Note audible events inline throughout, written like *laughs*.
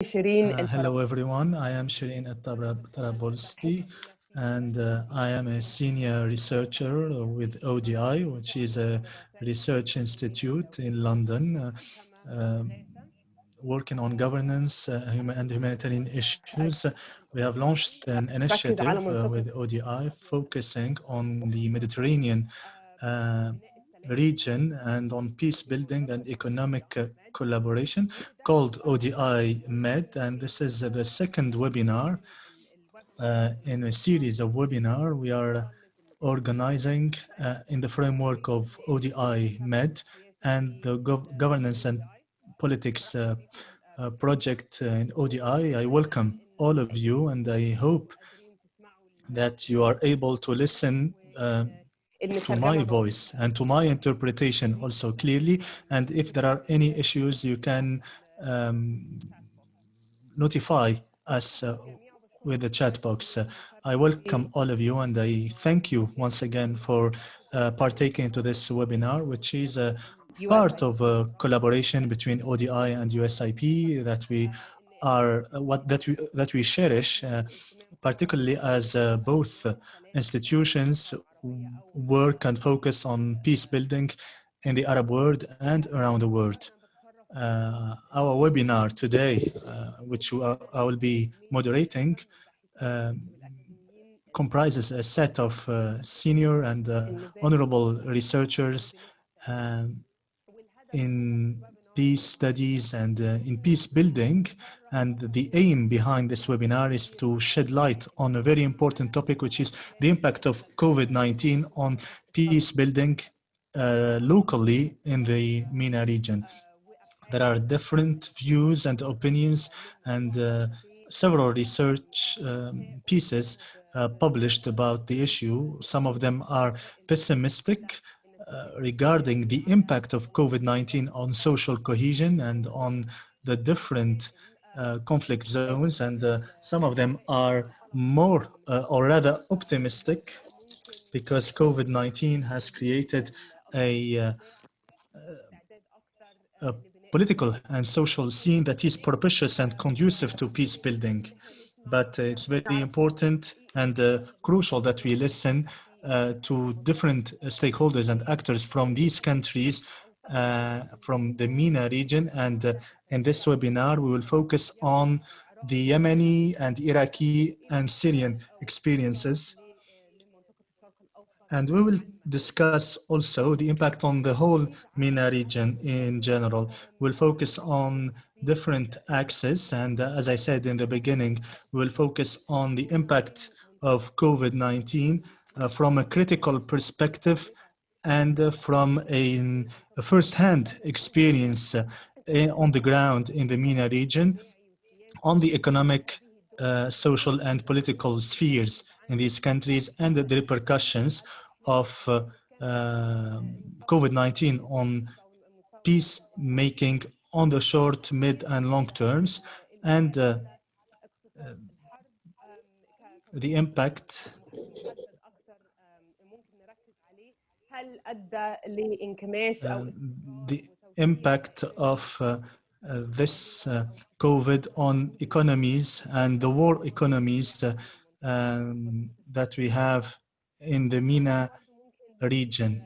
Uh, hello everyone, I am Shireen Tarabolsi and uh, I am a senior researcher with ODI, which is a research institute in London, uh, um, working on governance uh, and humanitarian issues. We have launched an initiative uh, with ODI focusing on the Mediterranean uh, region and on peace building and economic collaboration called ODI MED. And this is the second webinar uh, in a series of webinar we are organizing uh, in the framework of ODI MED and the gov governance and politics uh, uh, project in ODI. I welcome all of you and I hope that you are able to listen uh, to my voice and to my interpretation also clearly. And if there are any issues, you can um, notify us uh, with the chat box. Uh, I welcome all of you and I thank you once again for uh, partaking into this webinar, which is a part of a collaboration between ODI and USIP that we are uh, what that we that we cherish, uh, particularly as uh, both institutions work and focus on peace building in the Arab world and around the world. Uh, our webinar today, uh, which I will be moderating, um, comprises a set of uh, senior and uh, honorable researchers um, in peace studies and uh, in peace building. And the aim behind this webinar is to shed light on a very important topic, which is the impact of COVID-19 on peace building uh, locally in the MENA region. There are different views and opinions and uh, several research um, pieces uh, published about the issue. Some of them are pessimistic uh, regarding the impact of COVID-19 on social cohesion and on the different uh, conflict zones. And uh, some of them are more uh, or rather optimistic because COVID-19 has created a, uh, a political and social scene that is propitious and conducive to peace building. But it's very important and crucial that we listen uh, to different stakeholders and actors from these countries, uh, from the MENA region. And uh, in this webinar, we will focus on the Yemeni and Iraqi and Syrian experiences and we will discuss also the impact on the whole MENA region in general. We'll focus on different axes. And uh, as I said in the beginning, we'll focus on the impact of COVID-19 uh, from a critical perspective and uh, from a, a first-hand experience uh, on the ground in the MENA region on the economic uh, social and political spheres in these countries and the repercussions of uh, uh, COVID-19 on peacemaking on the short, mid and long terms and uh, the impact the impact of uh, uh, this uh, COVID on economies and the world economies uh, um, that we have in the MENA region.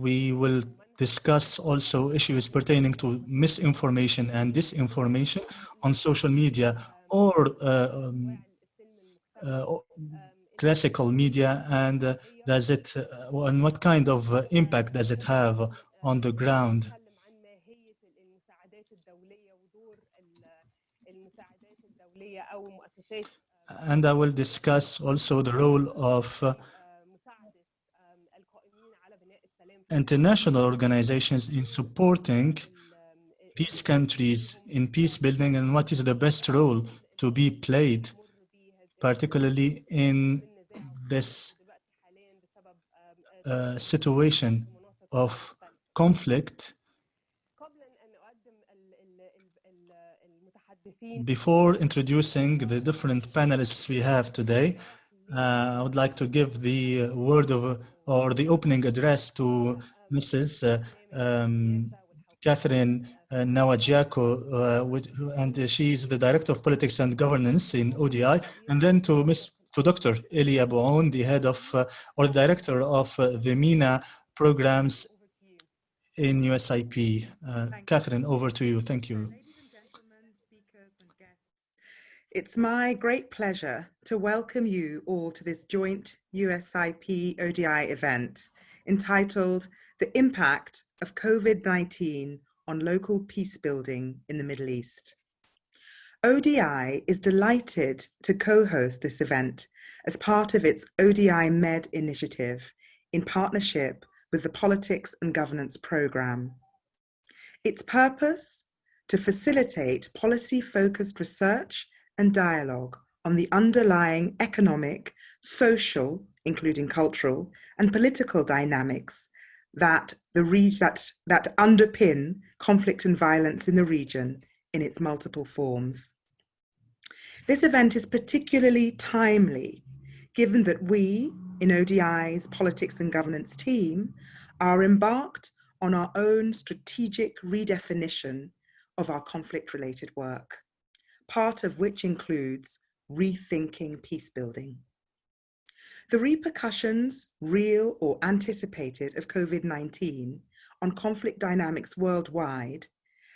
We will discuss also issues pertaining to misinformation and disinformation on social media or uh, um, uh, classical media and uh, does it uh, and what kind of uh, impact does it have on the ground? And I will discuss also the role of uh, international organizations in supporting peace countries in peace building and what is the best role to be played particularly in this uh, situation of conflict before introducing the different panelists we have today uh, I would like to give the word of or the opening address to Mrs. Uh, um, Catherine uh, Nwajiaku, uh, and she's the Director of Politics and Governance in ODI, and then to Ms. to Dr. Elie Abouaoun, the head of uh, or Director of uh, the MENA programs in USIP. Uh, Catherine, over to you. Thank you. It's my great pleasure to welcome you all to this joint USIP ODI event entitled The Impact of COVID-19 on Local Peace Building in the Middle East. ODI is delighted to co-host this event as part of its ODI Med initiative in partnership with the Politics and Governance Programme. Its purpose? To facilitate policy-focused research and dialogue on the underlying economic, social, including cultural, and political dynamics that, the that, that underpin conflict and violence in the region in its multiple forms. This event is particularly timely, given that we, in ODI's Politics and Governance team, are embarked on our own strategic redefinition of our conflict-related work part of which includes rethinking peace building. The repercussions, real or anticipated, of COVID-19 on conflict dynamics worldwide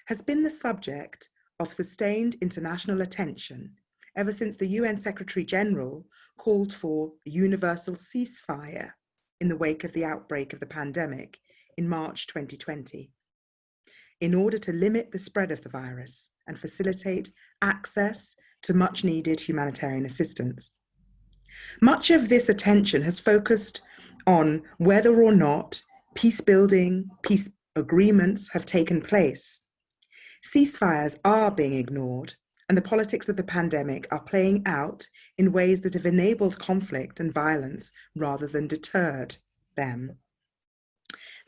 has been the subject of sustained international attention ever since the UN Secretary General called for a universal ceasefire in the wake of the outbreak of the pandemic in March 2020 in order to limit the spread of the virus and facilitate access to much needed humanitarian assistance. Much of this attention has focused on whether or not peace building, peace agreements have taken place. Ceasefires are being ignored and the politics of the pandemic are playing out in ways that have enabled conflict and violence rather than deterred them.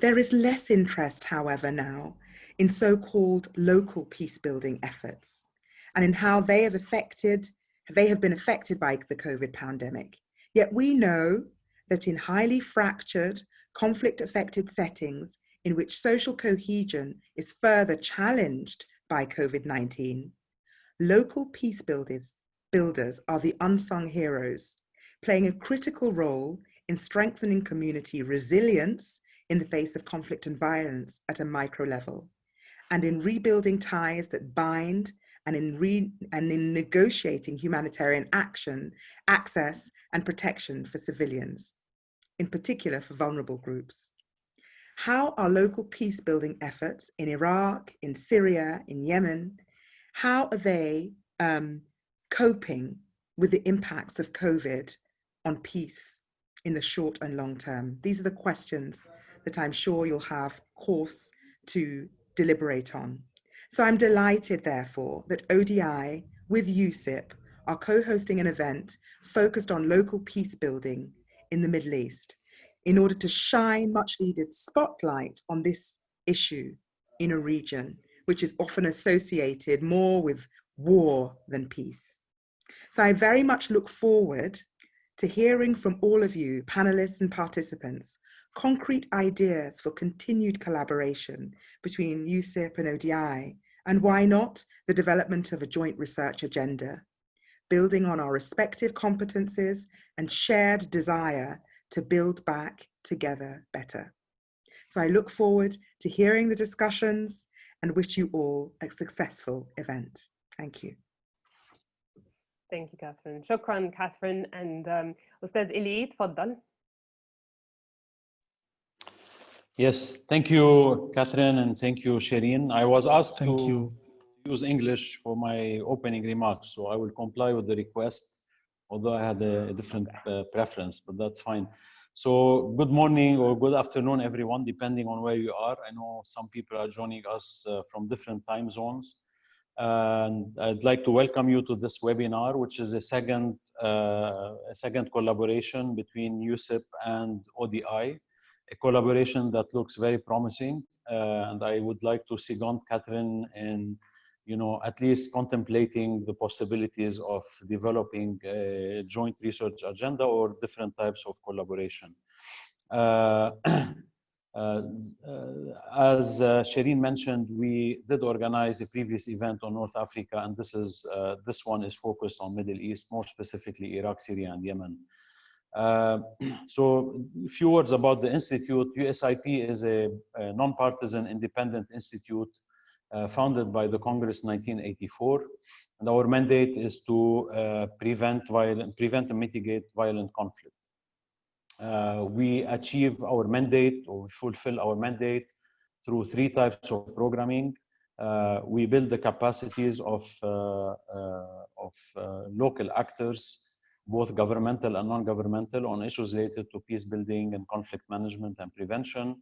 There is less interest, however, now in so-called local peace building efforts and in how they have affected, they have been affected by the COVID pandemic. Yet we know that in highly fractured, conflict affected settings in which social cohesion is further challenged by COVID-19, local peace builders, builders are the unsung heroes, playing a critical role in strengthening community resilience in the face of conflict and violence at a micro level and in rebuilding ties that bind and in, re and in negotiating humanitarian action, access and protection for civilians, in particular for vulnerable groups. How are local peace building efforts in Iraq, in Syria, in Yemen, how are they um, coping with the impacts of COVID on peace in the short and long term? These are the questions that I'm sure you'll have course to deliberate on. So I'm delighted, therefore, that ODI with USIP are co-hosting an event focused on local peace building in the Middle East in order to shine much needed spotlight on this issue in a region which is often associated more with war than peace. So I very much look forward to hearing from all of you, panelists and participants, concrete ideas for continued collaboration between USIP and ODI, and why not the development of a joint research agenda, building on our respective competencies and shared desire to build back together better. So I look forward to hearing the discussions and wish you all a successful event. Thank you. Thank you, Catherine. Shukran, Catherine. And um, Ustad Eli, تفضل. Yes, thank you, Catherine, and thank you, Shireen. I was asked thank to you. use English for my opening remarks, so I will comply with the request although I had a, different uh, preference, but that's fine. So good morning or good afternoon, everyone, depending on where you are. I know some people are joining us uh, from different time zones. And I'd like to welcome you to this webinar, which is a second, uh, a second collaboration between USIP and ODI a collaboration that looks very promising. Uh, and I would like to second Catherine in, you know, at least contemplating the possibilities of developing a joint research agenda or different types of collaboration. Uh, *clears throat* Uh, as uh, mentioned, we did organize a previous event on North Africa, and this is uh, this one is focused on Middle East, more specifically Iraq, Syria, and Yemen. Uh, *clears throat* so a few words about the institute. USIP is a, a non-partisan independent institute uh, founded by the Congress in 1984. And our mandate is to uh, prevent, violent, prevent and mitigate violent conflict. Uh, we achieve our mandate or fulfill our mandate through three types of programming. Uh, we build the capacities of, uh, of local actors both governmental and non-governmental on issues related to peace building and conflict management and prevention.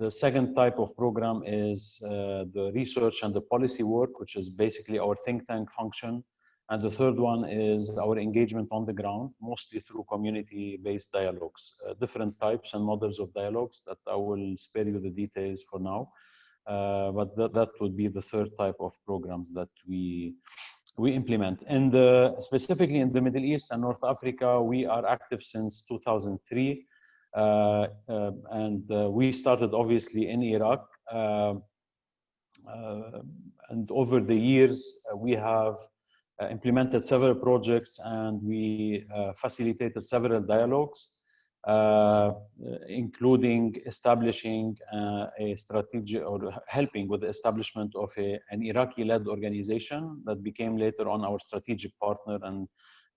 The second type of program is uh, the research and the policy work, which is basically our think tank function. And the third one is our engagement on the ground, mostly through community-based dialogues, uh, different types and models of dialogues that I will spare you the details for now. Uh, but that, that would be the third type of programs that we we implement. And specifically in the Middle East and North Africa, we are active since 2003. Uh, uh, and uh, we started obviously in Iraq. Uh, uh, and over the years, we have implemented several projects and we facilitated several dialogues. Uh, including establishing uh, a strategy or helping with the establishment of a, an Iraqi-led organization that became later on our strategic partner and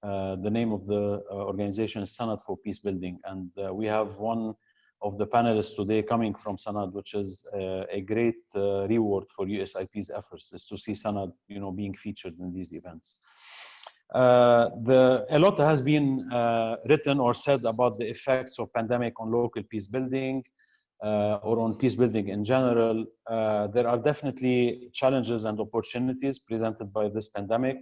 the name of the organization is Sanad for Peace Building. And we have one of the panelists today coming from Sanad, which is uh, a great uh, reward for USIP's efforts, is to see Sanad, you know, being featured in these events. Uh, the, a lot has been uh, written or said about the effects of pandemic on local peace building uh, or on peace building in general. Uh, there are definitely challenges and opportunities presented by this pandemic.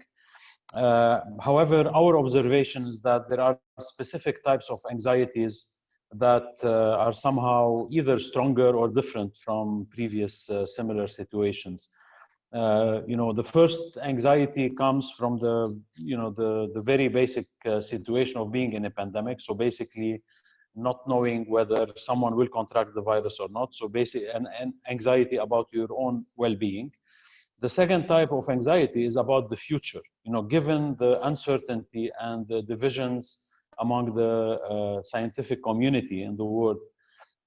Uh, however, our observation is that there are specific types of anxieties that are somehow either stronger or different from previous similar situations uh, you know, the first anxiety comes from the, you know, the, the very basic uh, situation of being in a pandemic. So basically not knowing whether someone will contract the virus or not. So basically an, an anxiety about your own well-being. The second type of anxiety is about the future. You know, given the uncertainty and the divisions among the uh, scientific community in the world,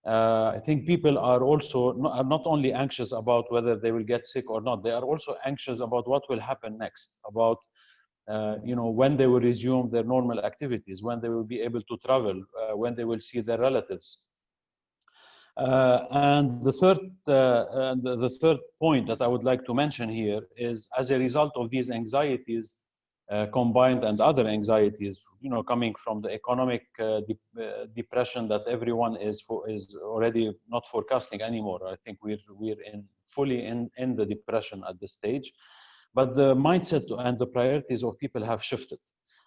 uh, I think people are also not, are not only anxious about whether they will get sick or not, they are also anxious about what will happen next, about uh, you know when they will resume their normal activities, when they will be able to travel, uh, when they will see their relatives. Uh, and the third, uh, and the third point that I would like to mention here is, as a result of these anxieties, uh, combined and other anxieties, you know, coming from the economic uh, de uh, depression that everyone is for, is already not forecasting anymore. I think we're we're in fully in in the depression at this stage, but the mindset and the priorities of people have shifted.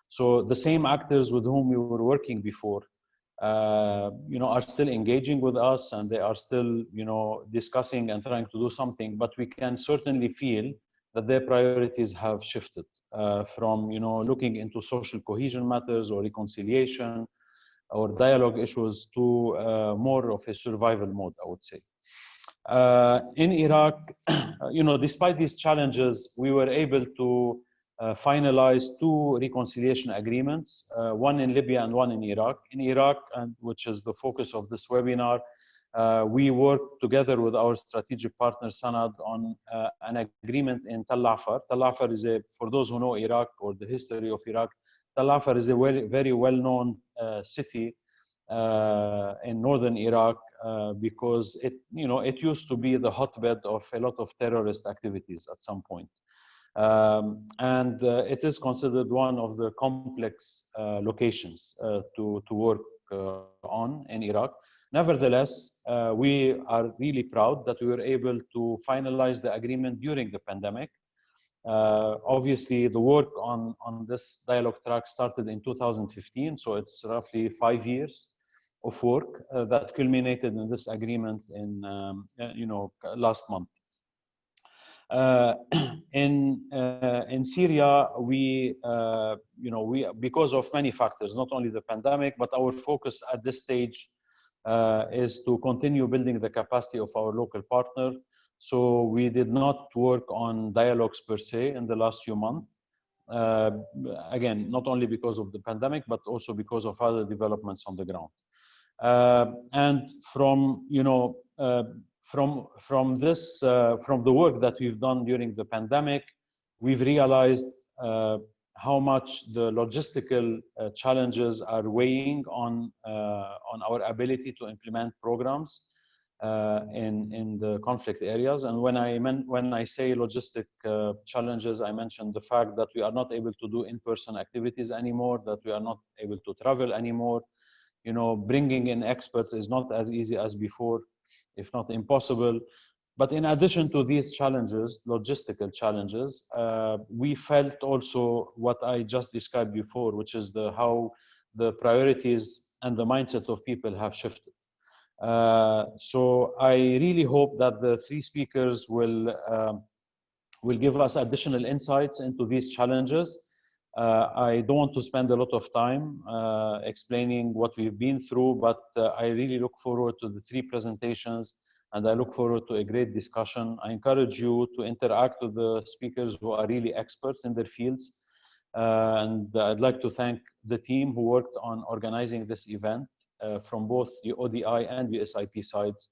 So the same actors with whom we were working before, uh, you know, are still engaging with us and they are still, you know, discussing and trying to do something. But we can certainly feel that their priorities have shifted uh, from you know looking into social cohesion matters or reconciliation or dialogue issues to uh, more of a survival mode, I would say. Uh, in Iraq, *clears throat* you know, despite these challenges, we were able to uh, finalize two reconciliation agreements, uh, one in Libya and one in Iraq. In Iraq, and which is the focus of this webinar, uh, we worked together with our strategic partner Sanad on uh, an agreement in Tal Afar. Tal Afar is a, for those who know Iraq or the history of Iraq, Tal Afar is a very, very well-known uh, city uh, in northern Iraq because it, you know, it used to be the hotbed of a lot of terrorist activities at some point. Um, and uh, it is considered one of the complex locations to, to work on in Iraq. Nevertheless, uh, we are really proud that we were able to finalize the agreement during the pandemic. Uh, obviously, the work on, on this dialogue track started in 2015, so it's roughly five years of work uh, that culminated in this agreement in, um, uh, you know, last month. Uh, *clears throat* in uh, in Syria, we uh, you know we because of many factors, not only the pandemic, but our focus at this stage is to continue building the capacity of our local partner. So we did not work on dialogues per se in the last few months. Uh, again, not only because of the pandemic, but also because of other developments on the ground. Uh, and from, you know, uh, from, from this, uh, from the work that we've done during the pandemic, we've realized uh, how much the logistical uh, challenges are weighing on, on our ability to implement programs uh, in in the conflict areas. And when I when I say logistic uh, challenges, I mentioned the fact that we are not able to do in-person activities anymore, that we are not able to travel anymore. You know, bringing in experts is not as easy as before, if not impossible. But in addition to these challenges, logistical challenges, uh, we felt also what I just described before, which is the how the priorities and the mindset of people have shifted. Uh, so I really hope that the three speakers will um, will give us additional insights into these challenges. Uh, I don't want to spend a lot of time uh, explaining what we've been through, but uh, I really look forward to the three presentations and I look forward to a great discussion. I encourage you to interact with the speakers who are really experts in their fields. Uh, and I'd like to thank the team who worked on organizing this event uh, from both the ODI and the SIP sides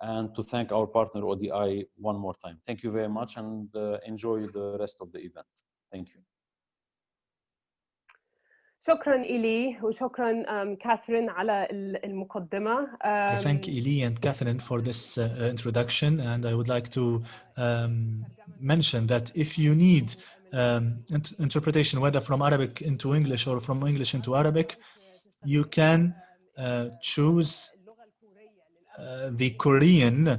and to thank our partner ODI one more time. Thank you very much and uh, enjoy the rest of the event. Thank you. شكرا إلي وشكرا um, كاثرين على المقدمة. I thank Eli and Catherine for this uh, introduction and I would like to um, mention that if you need um, int interpretation whether from Arabic into English or from English into Arabic, you can uh, choose uh, the Korean uh,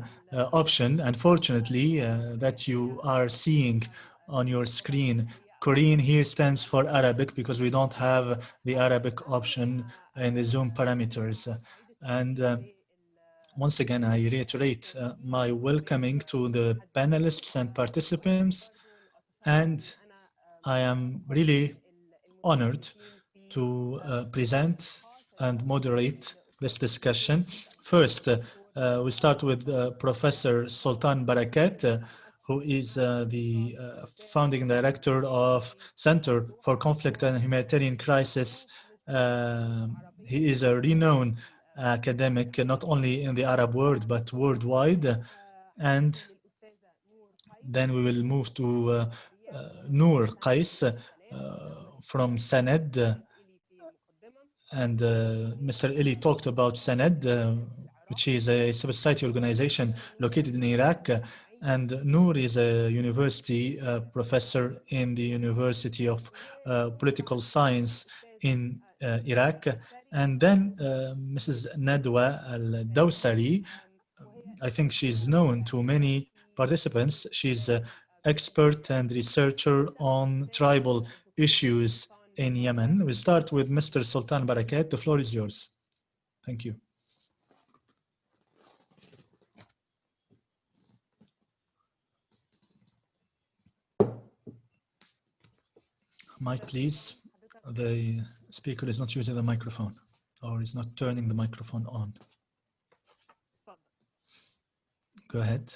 option. Unfortunately, that you are seeing on your screen Korean here stands for Arabic because we don't have the Arabic option in the Zoom parameters. And uh, once again, I reiterate uh, my welcoming to the panelists and participants. And I am really honored to uh, present and moderate this discussion. First, uh, we start with uh, Professor Sultan Barakat, uh, who is uh, the uh, founding director of Center for Conflict and Humanitarian Crisis. Um, he is a renowned academic, not only in the Arab world, but worldwide. And then we will move to Noor Qais from Sanad, and uh, Mr. Eli talked about Sanad, uh, which is a civil society organization located in Iraq. And Noor is a university uh, professor in the University of uh, Political Science in uh, Iraq. And then uh, Mrs. Nadwa Al-Dawsari, I think she's known to many participants. She's an expert and researcher on tribal issues in Yemen. We'll start with Mr. Sultan Barakat. The floor is yours. Thank you. Mike, please. The speaker is not using the microphone or is not turning the microphone on. Go ahead.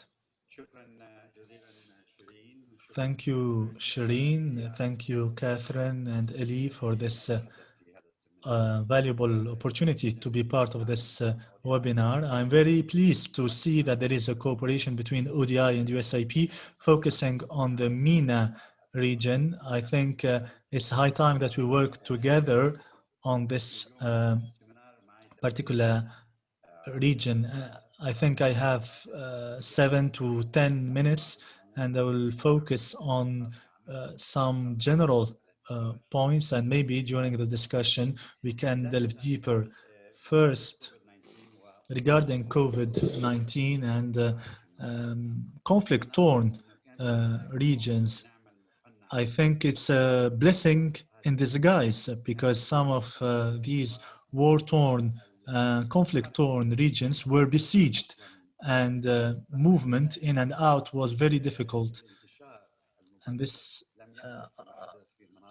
Thank you, Shireen. Thank you, Catherine and Eli for this uh, uh, valuable opportunity to be part of this uh, webinar. I'm very pleased to see that there is a cooperation between ODI and USIP focusing on the MENA region. I think uh, it's high time that we work together on this uh, particular region. Uh, I think I have seven to 10 minutes and I will focus on uh, some general uh, points and maybe during the discussion we can delve deeper. First, regarding COVID-19 and uh, um, conflict-torn uh, regions, I think it's a blessing in disguise because some of uh, these war-torn, uh, conflict-torn regions were besieged and uh, movement in and out was very difficult. And this, uh,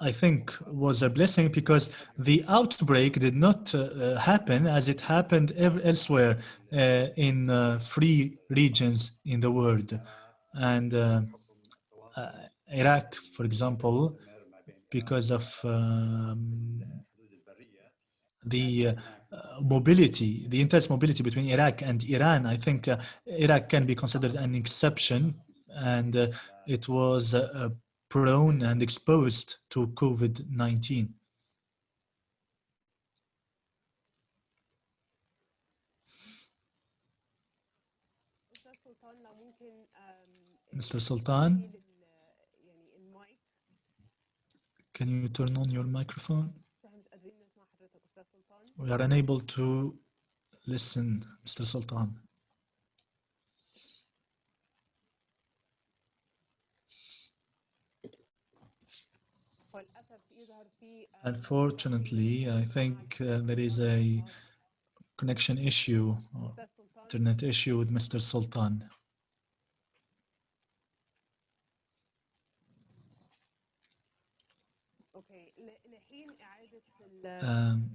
I think was a blessing because the outbreak did not uh, happen as it happened elsewhere uh, in free regions in the world. And Iraq, for example, because of um, the uh, mobility, the intense mobility between Iraq and Iran. I think uh, Iraq can be considered an exception, and uh, it was uh, uh, prone and exposed to COVID-19. Mr. Sultan, um, Can you turn on your microphone? We are unable to listen, Mr. Sultan. Unfortunately, I think uh, there is a connection issue, internet issue with Mr. Sultan. Um,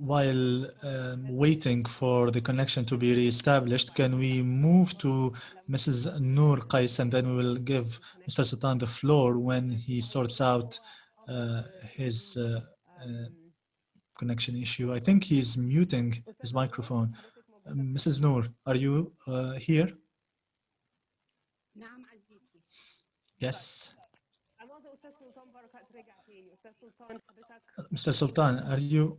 while um, waiting for the connection to be reestablished, can we move to Mrs. Noor Qais and then we will give Mr. Sultan the floor when he sorts out uh, his uh, uh, connection issue. I think he's muting his microphone. Um, Mrs. Noor, are you uh, here? Yes. Mr. Sultan, are you?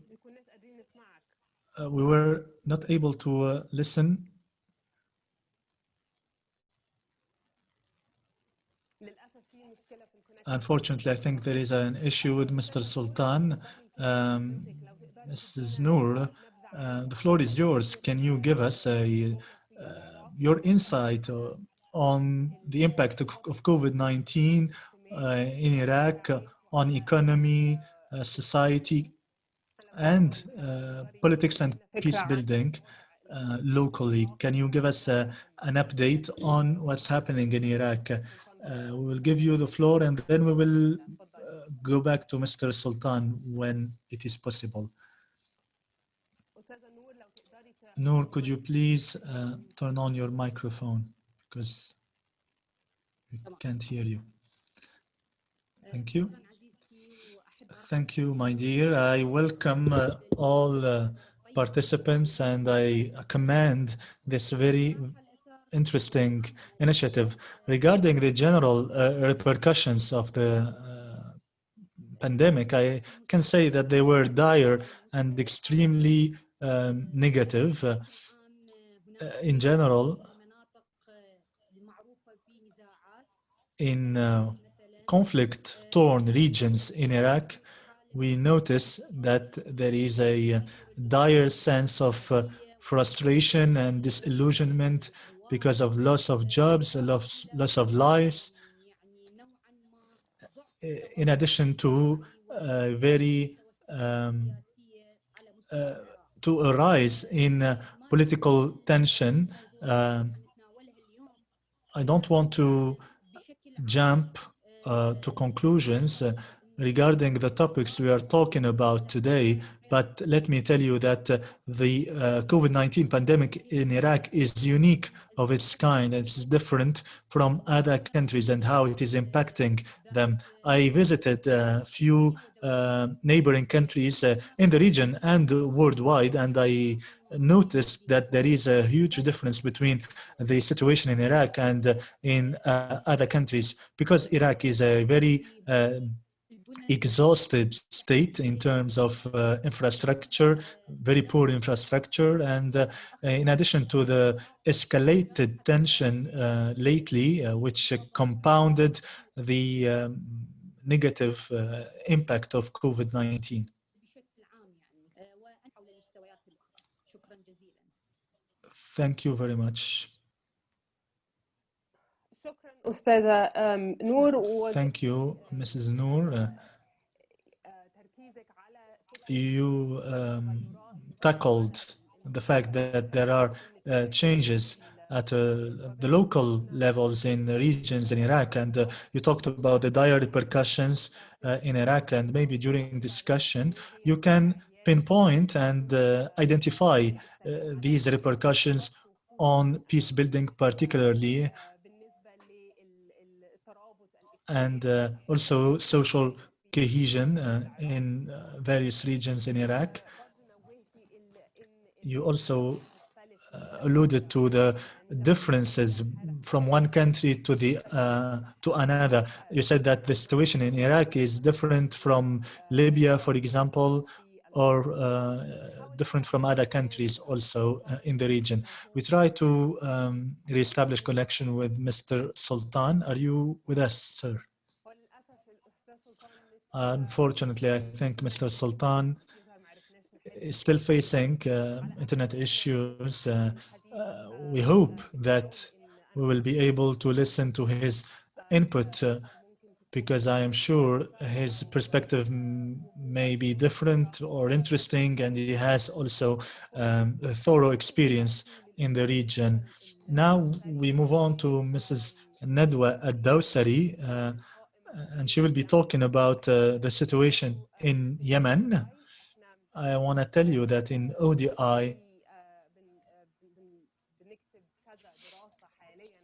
Uh, we were not able to uh, listen. Unfortunately, I think there is an issue with Mr. Sultan. Um, Mrs. Noor, uh, the floor is yours. Can you give us a, uh, your insight uh, on the impact of, of COVID-19 uh, in Iraq on economy, uh, society, and uh, politics and peace building uh, locally. Can you give us uh, an update on what's happening in Iraq? Uh, we will give you the floor and then we will go back to Mr. Sultan when it is possible. Noor, could you please uh, turn on your microphone because we can't hear you. Thank you. Thank you, my dear. I welcome uh, all uh, participants and I commend this very interesting initiative. Regarding the general uh, repercussions of the uh, pandemic, I can say that they were dire and extremely um, negative. Uh, in general, in uh, conflict-torn regions in Iraq, we notice that there is a uh, dire sense of uh, frustration and disillusionment because of loss of jobs, loss, loss of lives, in addition to a very um, uh, to a rise in uh, political tension. Uh, I don't want to jump to conclusions uh, regarding the topics we are talking about today, but let me tell you that uh, the uh, COVID-19 pandemic in Iraq is unique of its kind. It's different from other countries and how it is impacting them. I visited a few uh, neighboring countries in the region and worldwide, and I noticed that there is a huge difference between the situation in Iraq and in other countries because Iraq is a very exhausted state in terms of uh, infrastructure, very poor infrastructure. And uh, in addition to the escalated tension uh, lately, uh, which compounded the um, negative uh, impact of COVID-19. Thank you very much. شكرا أستاذة آم، نور و Thank you, Mrs. Noor. Uh, آه، تركيزك على فكرة you um, tackled the fact that there are uh, changes at uh, the local levels in the regions in Iraq. And uh, you talked about the dire repercussions uh, in Iraq and maybe during discussion, you can pinpoint and uh, identify uh, these repercussions on peace building particularly and uh, also social cohesion uh, in uh, various regions in Iraq. You also uh, alluded to the differences from one country to the uh, to another. You said that the situation in Iraq is different from Libya, for example, or different from other countries also uh, in the region. We try to um, reestablish connection with Mr. Sultan. Are you with us, sir? Unfortunately, I think Mr. Sultan is still facing uh, internet issues. Uh, uh, we hope that we will be able to listen to his input uh, because I am sure his perspective may be different or interesting and he has also um, a thorough experience in the region. Now we move on to Mrs. Nadwa Ad-Dawsari uh, and she will be talking about uh, the situation in Yemen. I want to tell you that in ODI,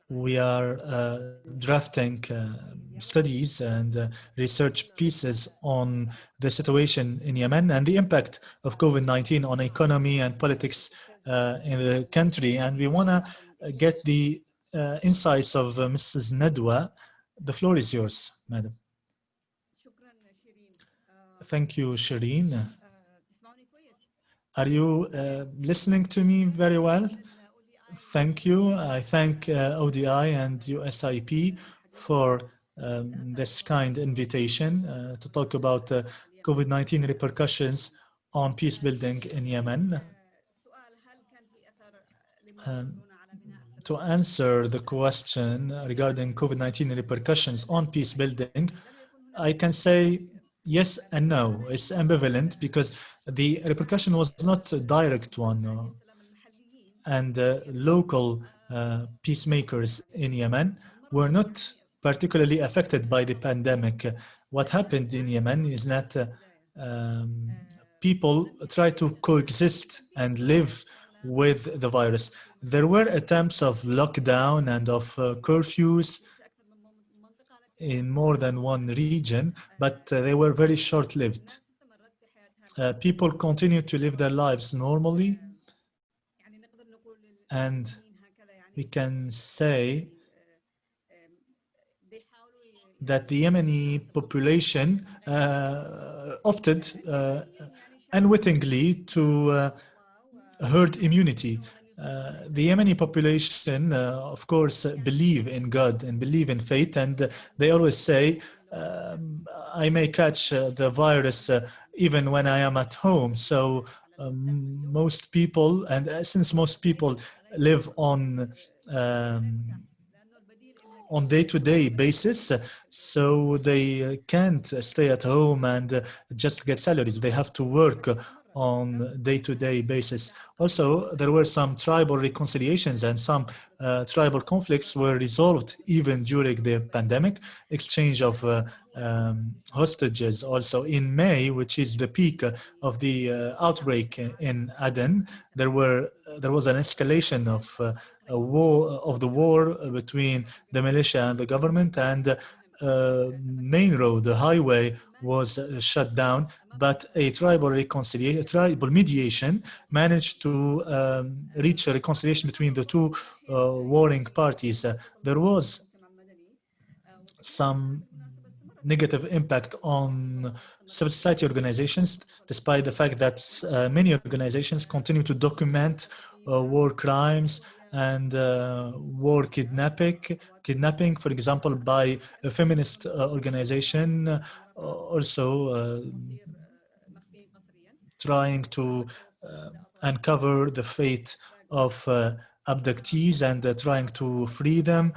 we are uh, drafting uh, studies and uh, research pieces on the situation in Yemen and the impact of COVID-19 on economy and politics uh, in the country. And we want to get the uh, insights of uh, Mrs. Nadwa. The floor is yours, madam. Thank you, Shireen. Are you listening to me very well? Thank you. I thank uh, ODI and USIP for um, this kind invitation uh, to talk about uh, COVID-19 repercussions on peace building in Yemen. Um, to answer the question regarding COVID-19 repercussions on peace building, I can say yes and no. It's ambivalent because the repercussion was not a direct one and uh, local uh, peacemakers in Yemen were not particularly affected by the pandemic. What happened in Yemen is that um, people try to coexist and live with the virus. There were attempts of lockdown and of uh, curfews in more than one region, but uh, they were very short-lived. Uh, people continued to live their lives normally, and we can say that the Yemeni population uh, opted uh, unwittingly to uh, herd immunity. Uh, the Yemeni population, uh, of course, believe in God and believe in faith, and they always say, um, I may catch uh, the virus even when I am at home. So um, most people, and since most people live on um, on day-to-day -day basis, so they can't stay at home and just get salaries. They have to work on day-to-day -day basis. Also, there were some tribal reconciliations and some uh, tribal conflicts were resolved even during the pandemic, exchange of uh, um, hostages also in May, which is the peak of the uh, outbreak in Aden, there were there was an escalation of uh, a war of the war between the militia and the government and uh, main road, the highway was uh, shut down, but a tribal reconciliation, tribal mediation managed to um, reach a reconciliation between the two uh, warring parties. There was some negative impact on civil society organizations, despite the fact that uh, many organizations continue to document uh, war crimes and uh, war kidnapping, kidnapping, for example, by a feminist uh, organization, uh, also uh, trying to uh, uncover the fate of abductees and trying to free them.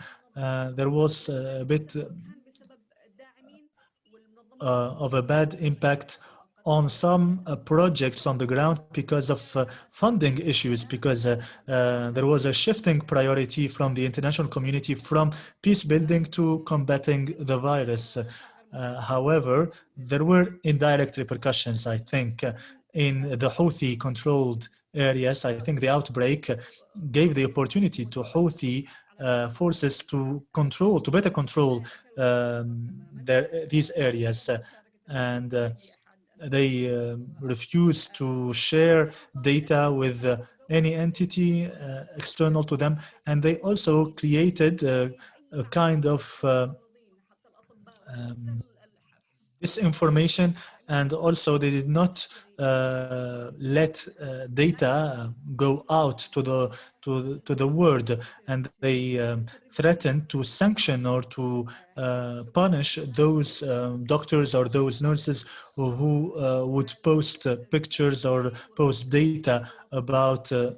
there was a bit of a bad impact on some uh, projects on the ground because of uh, funding issues, because uh, uh, there was a shifting priority from the international community from peace building to combating the virus. Uh, however, there were indirect repercussions, I think, uh, in the Houthi controlled areas. I think the outbreak gave the opportunity to Houthi uh, forces to control, to better control um, their, these areas. and uh, they uh, refuse to share data with uh, any entity uh, external to them. And they also created a kind of um, disinformation and also they did not uh, let uh, data go out to the to the, to the world. And they um, threatened to sanction or to uh, punish those um, doctors or those nurses who, who uh, would post uh, pictures or post data about uh,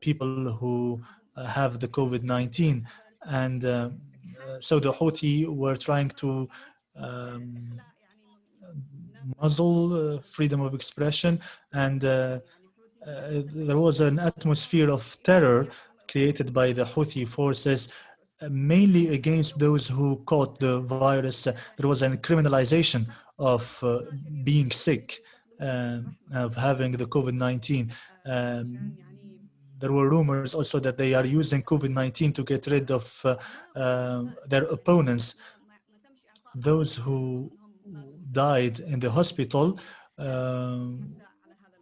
people who have the COVID-19 and so the Houthi were trying to um, muzzle uh, freedom of expression and uh, uh, there was an atmosphere of terror created by the Houthi forces mainly against those who caught the virus. There was a criminalization of uh, being sick, um, of having the COVID-19. Um, there were rumors also that they are using COVID-19 to get rid of uh, uh, their opponents. Those who died in the hospital, um,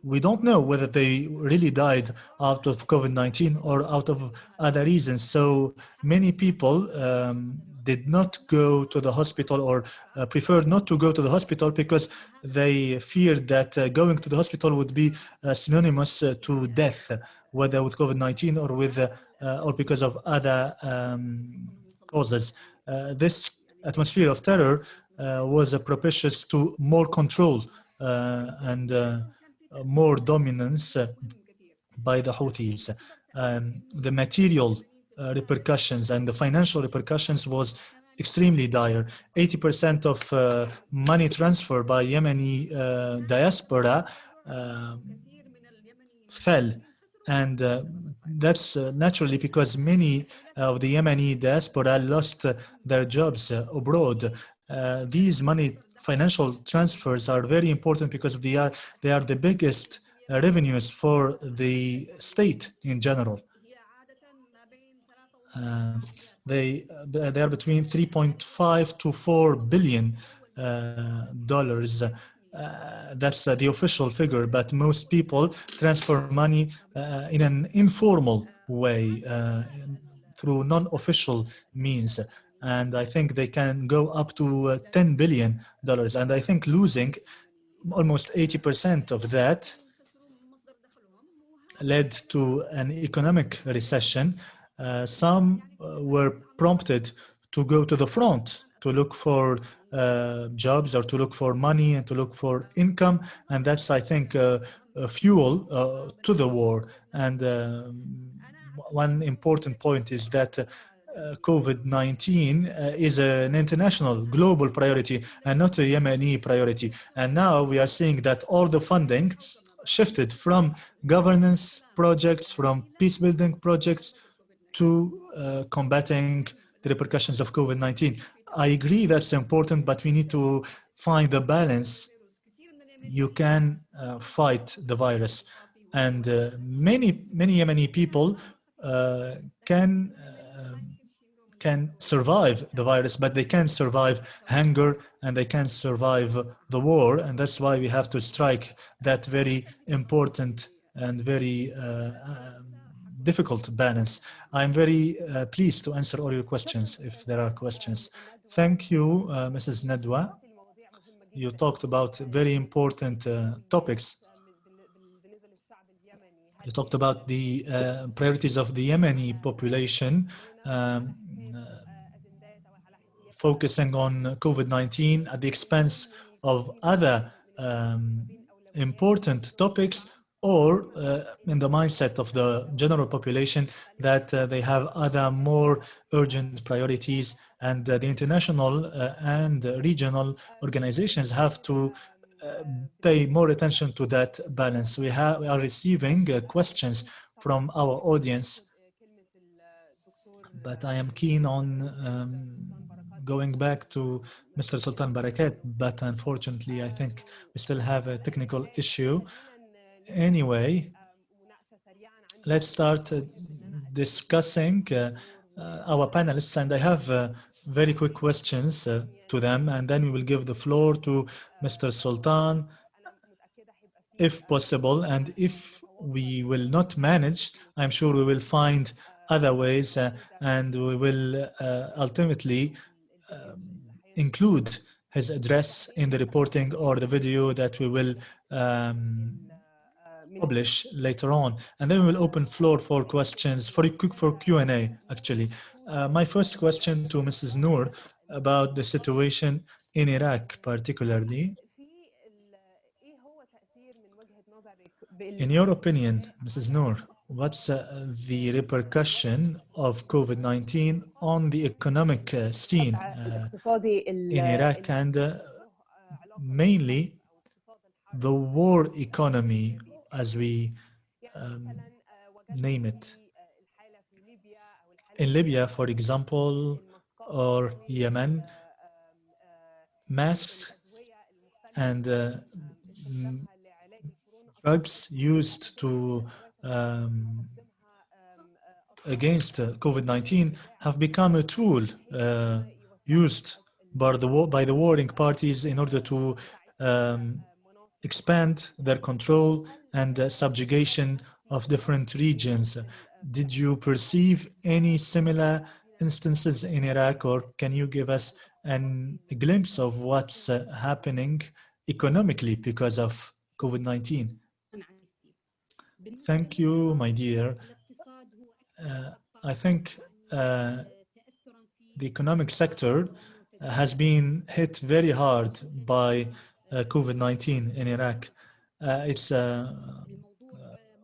we don't know whether they really died out of COVID-19 or out of other reasons. So many people um, did not go to the hospital or uh, preferred not to go to the hospital because they feared that uh, going to the hospital would be uh, synonymous uh, to death, whether with COVID-19 or with uh, uh, or because of other um, causes. this atmosphere of terror uh, was propitious to more control uh, and uh, more dominance by the Houthis. Um, the material repercussions and the financial repercussions was extremely dire. 80% of uh, money transfer by Yemeni uh, diaspora uh, fell. And that's naturally because many of the Yemeni diaspora lost their jobs abroad. Uh, these money financial transfers are very important because they are they are the biggest uh, revenues for the state in general. Uh, they uh, they are between 3.5 to 4 billion uh, dollars. that's the official figure, but most people transfer money in an informal way through non-official means and I think they can go up to uh, 10 billion dollars. And I think losing almost 80% of that led to an economic recession. Uh, some uh, were prompted to go to the front to look for uh, jobs or to look for money and to look for income. And that's, I think, uh, fuel uh, to the war. And um, one important point is that uh, COVID-19 uh, is an international global priority and not a Yemeni priority. And now we are seeing that all the funding shifted from governance projects, from peace building projects to uh, combating the repercussions of COVID-19. I agree that's important, but we need to find a balance. You can uh, fight the virus. And uh, many, many Yemeni people can can survive the virus, but they can't survive hunger and they can't survive the war. And that's why we have to strike that very important and very uh, um, difficult balance. I'm very uh, pleased to answer all your questions if there are questions. Thank you, uh, Mrs. Nadwa. You talked about very important uh, topics. You talked about the uh, priorities of the Yemeni population. Um, focusing on COVID-19 at the expense of other um, important topics or uh, in the mindset of the general population that uh, they have other more urgent priorities and uh, the international uh, and regional organizations have to uh, pay more attention to that balance. We, we are receiving uh, questions from our audience, but I am keen on um, going back to Mr. Sultan Barakat, but unfortunately, I think we still have a technical issue. Anyway, let's start uh, discussing uh, uh, our panelists, and I have very quick questions to them, and then we will give the floor to Mr. Sultan, if possible, and if we will not manage, I'm sure we will find other ways, uh, and we will uh, ultimately um, include his address in the reporting or the video that we will um, publish later on and then we will open floor for questions for for Q&A actually uh, my first question to Mrs. Noor about the situation in Iraq particularly in your opinion Mrs. Noor what's uh, the repercussion of COVID-19 on the economic uh, scene uh, in Iraq and uh, mainly the war economy as we um, name it. In Libya, for example, or Yemen, masks and uh, drugs used to um, against uh, COVID-19 have become a tool uh, used by the, by the warring parties in order to um, expand their control and uh, subjugation of different regions. Did you perceive any similar instances in Iraq or can you give us an, a glimpse of what's uh, happening economically because of COVID-19? Thank you, my dear. Uh, I think uh, the economic sector has been hit very hard by uh, COVID-19 in Iraq. Uh, it's uh,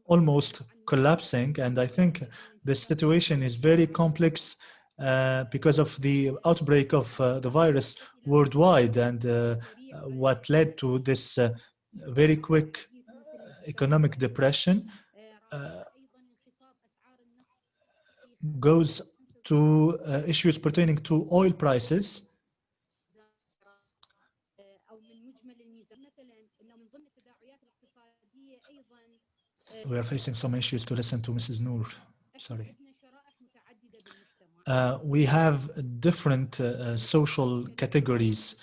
almost collapsing and I think the situation is very complex uh, because of the outbreak of uh, the virus worldwide and uh, what led to this very quick economic depression goes to issues pertaining to oil prices we are facing some issues to listen to Mrs. Noor. Sorry. Uh, we have different uh, social categories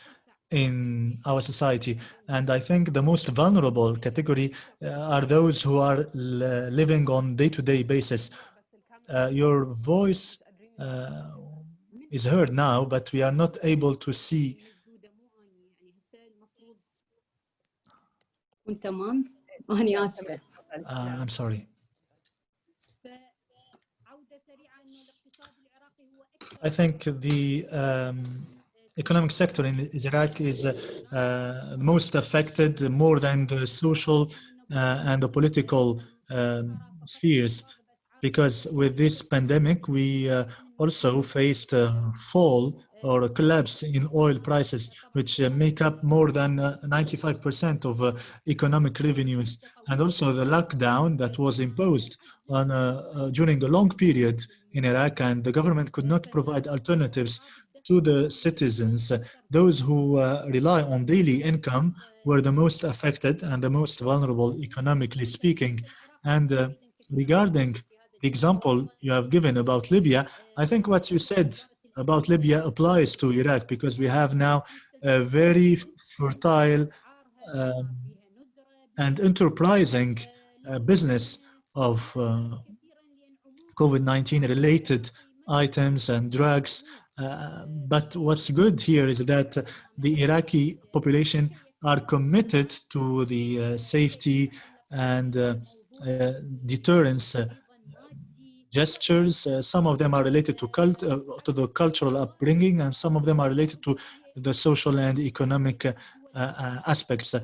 in our society and I think the most vulnerable category uh, are those who are living on day-to-day -day basis. Uh, your voice uh, is heard now but we are not able to see *laughs* uh, I'm sorry. I think the um, economic sector in Iraq is uh, most affected more than the social uh, and the political um, spheres. Because with this pandemic we uh, also faced a fall or a collapse in oil prices, which uh, make up more than 95% uh, of uh, economic revenues, and also the lockdown that was imposed on during a long period in Iraq, and the government could not provide alternatives to the citizens. Those who uh, rely on daily income were the most affected and the most vulnerable economically speaking. And uh, regarding the example you have given about Libya, I think what you said about Libya applies to Iraq because we have now a very fertile um, and enterprising uh, business of uh, COVID-19 related items and drugs. Uh, but what's good here is that the Iraqi population are committed to the uh, safety and uh, uh, deterrence gestures. Uh, some of them are related to cult, uh, to the cultural upbringing, and some of them are related to the social and economic uh, uh aspects. Uh,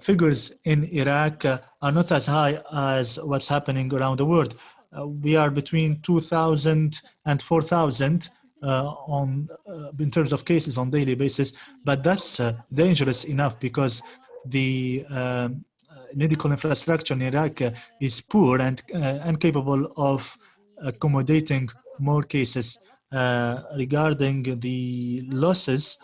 figures in Iraq uh, are not as high as what's happening around the world. we are between 2,000 and 4,000 on in terms of cases on daily basis, but that's dangerous enough because the uh, medical infrastructure in Iraq uh, is poor and uh, incapable of accommodating more cases. Uh, regarding the losses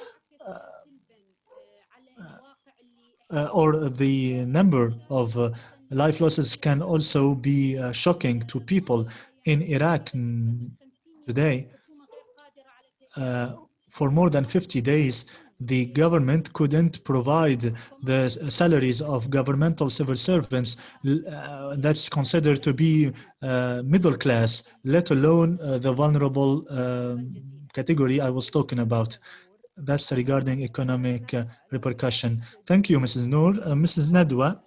uh, or the number of uh, life losses can also be shocking to people in Iraq today. for more than 50 days, the government couldn't provide the salaries of governmental civil servants uh, that's considered to be uh, middle class, let alone uh, the vulnerable um, category I was talking about. That's regarding economic uh, repercussion. Thank you, Mrs. Noor. Uh, Mrs. Nadwa,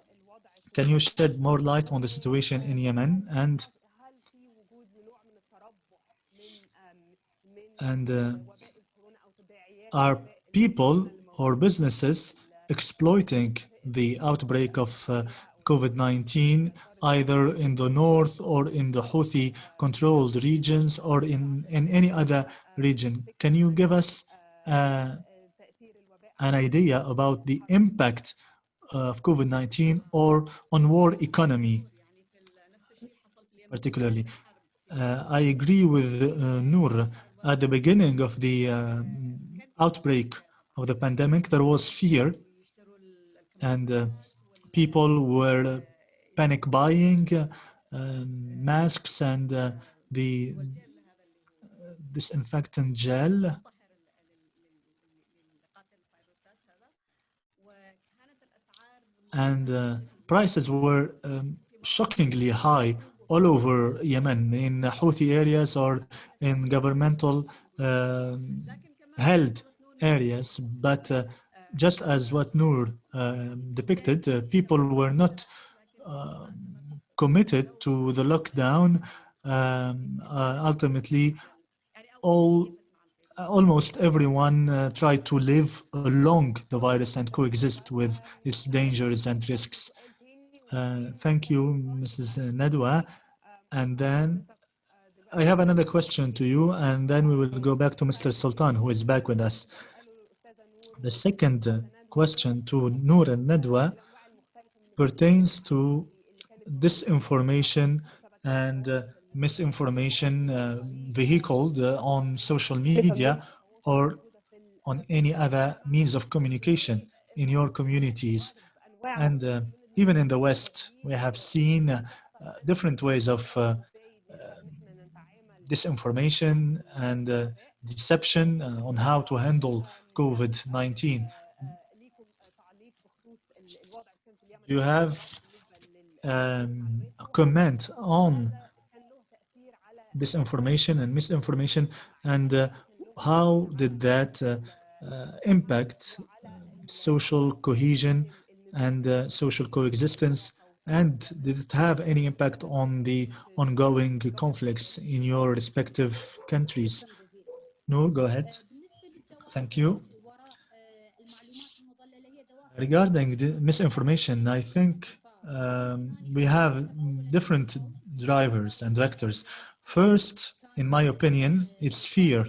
can you shed more light on the situation in Yemen and and uh, are people or businesses exploiting the outbreak of uh, COVID-19 either in the north or in the Houthi controlled regions or in, in any other region. Can you give us uh, an idea about the impact of COVID-19 or on war economy particularly? Uh, I agree with uh, Noor at the beginning of the uh, outbreak of the pandemic, there was fear and uh, people were panic buying uh, masks and uh, the disinfectant gel. And uh, prices were um, shockingly high all over Yemen, in Houthi areas or in governmental um, held areas. But uh, just as what Noor uh, depicted, uh, people were not um, committed to the lockdown. Um, ultimately, all almost everyone uh, tried to live along the virus and coexist with its dangers and risks. Uh, thank you, Mrs. Nadwa. And then I have another question to you, and then we will go back to Mr. Sultan, who is back with us. The second question to Noor and Nadwa pertains to disinformation and uh, misinformation uh, vehicled uh, on social media or on any other means of communication in your communities. And uh, even in the West, we have seen uh, different ways of uh, disinformation and uh, deception uh, on how to handle COVID-19. You have um, a comment on disinformation and misinformation and uh, how did that uh, uh, impact social cohesion and uh, social coexistence and did it have any impact on the ongoing conflicts in your respective countries? No, go ahead. Thank you. Regarding the misinformation, I think um, we have different drivers and vectors. First, in my opinion, it's fear.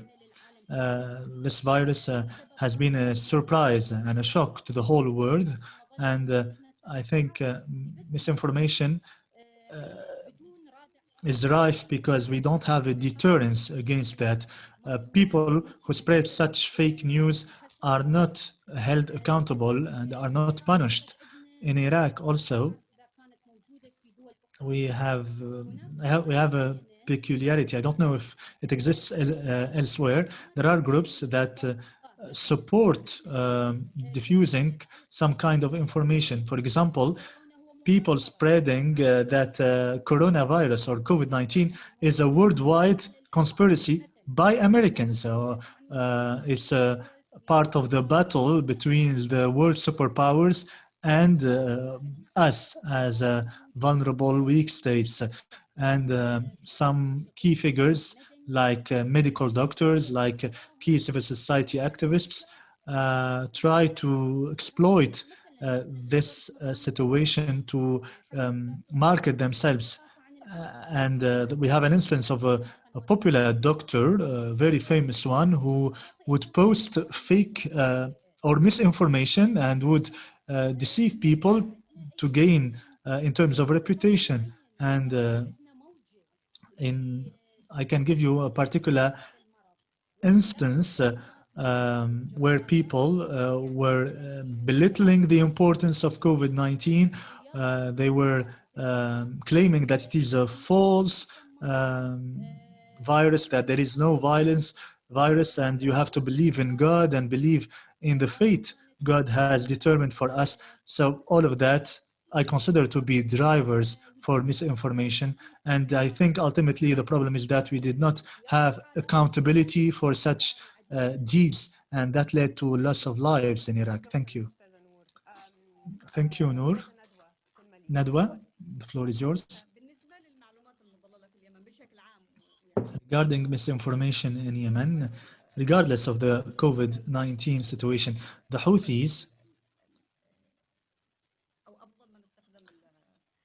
Uh, this virus uh, has been a surprise and a shock to the whole world and uh, I think uh, misinformation uh, is rife because we don't have a deterrence against that. Uh, people who spread such fake news are not held accountable and are not punished. In Iraq also, we have, uh, we have a peculiarity. I don't know if it exists uh, elsewhere. There are groups that uh, support um, diffusing some kind of information. For example, people spreading uh, that uh, coronavirus or COVID-19 is a worldwide conspiracy by Americans. So uh, it's a part of the battle between the world superpowers and uh, us as uh, vulnerable weak states. And uh, some key figures like uh, medical doctors, like uh, key civil society activists, uh, try to exploit uh, this uh, situation to um, market themselves. Uh, and we have an instance of a, a, popular doctor, a very famous one, who would post fake or misinformation and would deceive people to gain in terms of reputation. And in, I can give you a particular instance uh, um, where people uh, were uh, belittling the importance of COVID-19. Uh, they were um, claiming that it is a false um, virus, that there is no violence virus, and you have to believe in God and believe in the fate God has determined for us. So all of that I consider to be drivers for misinformation. And I think ultimately the problem is that we did not have accountability for such uh, deeds and that led to loss of lives in Iraq. Thank you. Thank you, Noor. Nadwa, the floor is yours. Regarding misinformation in Yemen, regardless of the COVID-19 situation, the Houthis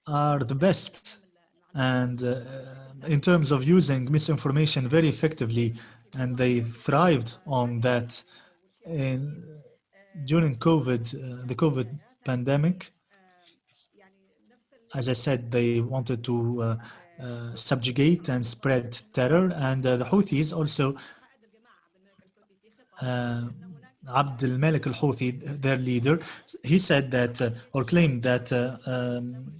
are the best and uh, in terms of using misinformation very effectively and they thrived on that in, during COVID, uh, the COVID pandemic. As I said, they wanted to uh, uh, subjugate and spread terror and uh, the Houthis also uh, Abd al-Malik al-Houthi, their leader, he said that uh, or claimed that um,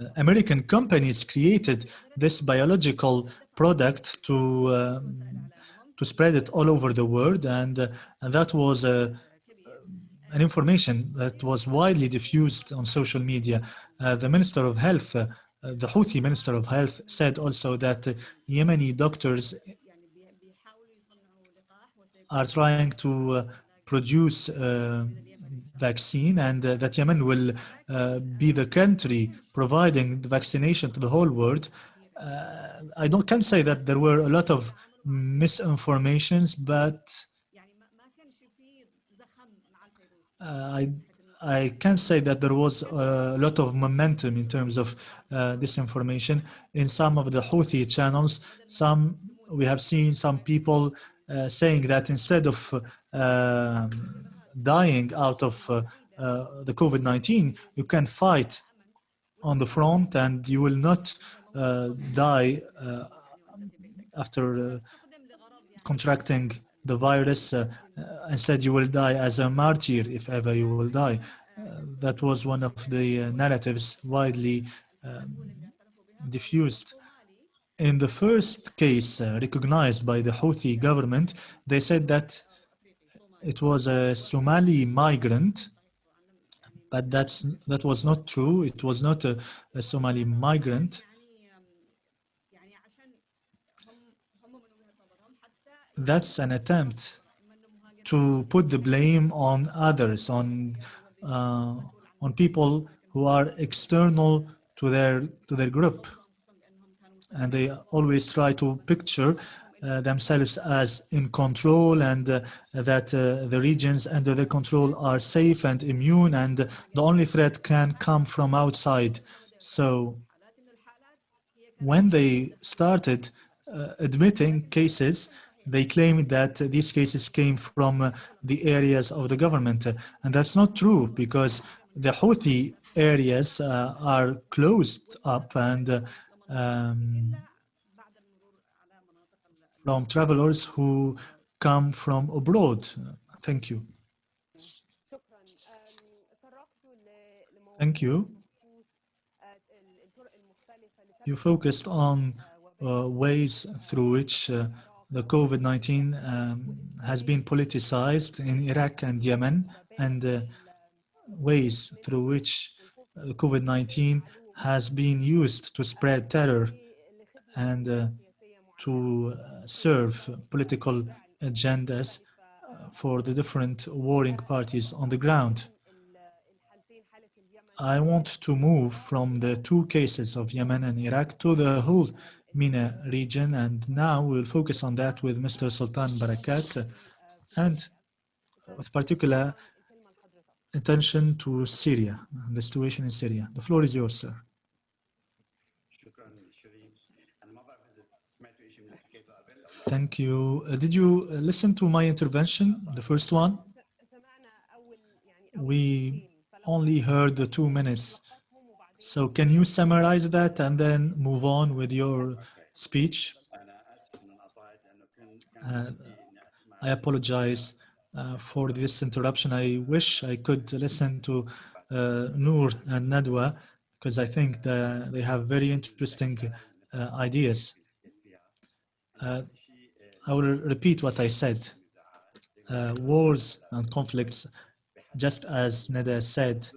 uh, American companies created this biological product to um, to spread it all over the world, and, uh, and that was uh, an information that was widely diffused on social media. the Minister of Health, the Houthi Minister of Health, said also that Yemeni doctors are trying to produce uh, vaccine and uh, that Yemen will uh, be the country providing the vaccination to the whole world. Uh, I don't can say that there were a lot of misinformations, but uh, I I can say that there was a lot of momentum in terms of uh, disinformation in some of the Houthi channels. Some we have seen some people uh, saying that instead of um, dying out of uh, uh, the COVID-19, you can fight on the front and you will not uh, die uh, after uh, contracting the virus. Uh, instead, you will die as a martyr, if ever you will die. that was one of the narratives widely um, diffused. In the first case recognized by the Houthi government, they said that it was a Somali migrant, but that's that was not true. It was not a, a Somali migrant. That's an attempt to put the blame on others, on uh, on people who are external to their to their group, and they always try to picture uh, themselves as in control and uh, that uh, the regions under their control are safe and immune and the only threat can come from outside. So when they started admitting cases, they claimed that these cases came from the areas of the government. And that's not true because the Houthi areas uh, are closed up and uh, um, from travelers who come from abroad. Thank you. Thank you. You focused on uh, ways through which uh, the COVID-19 um, has been politicized in Iraq and Yemen and uh, ways through which uh, COVID-19 has been used to spread terror and uh, to uh, serve political agendas uh, for the different warring parties on the ground. I want to move from the two cases of Yemen and Iraq to the whole MENA region, and now we'll focus on that with Mr. Sultan Barakat and with particular attention to Syria, and the situation in Syria. The floor is yours, sir. Thank you. Uh, did you uh, listen to my intervention, the first one? We only heard the two minutes. So can you summarize that and then move on with your speech? Uh, I apologize uh, for this interruption. I wish I could listen to uh, Noor and Nadwa because I think that they have very interesting uh, ideas. I will repeat what I said. Uh, wars and conflicts, just as Neda said,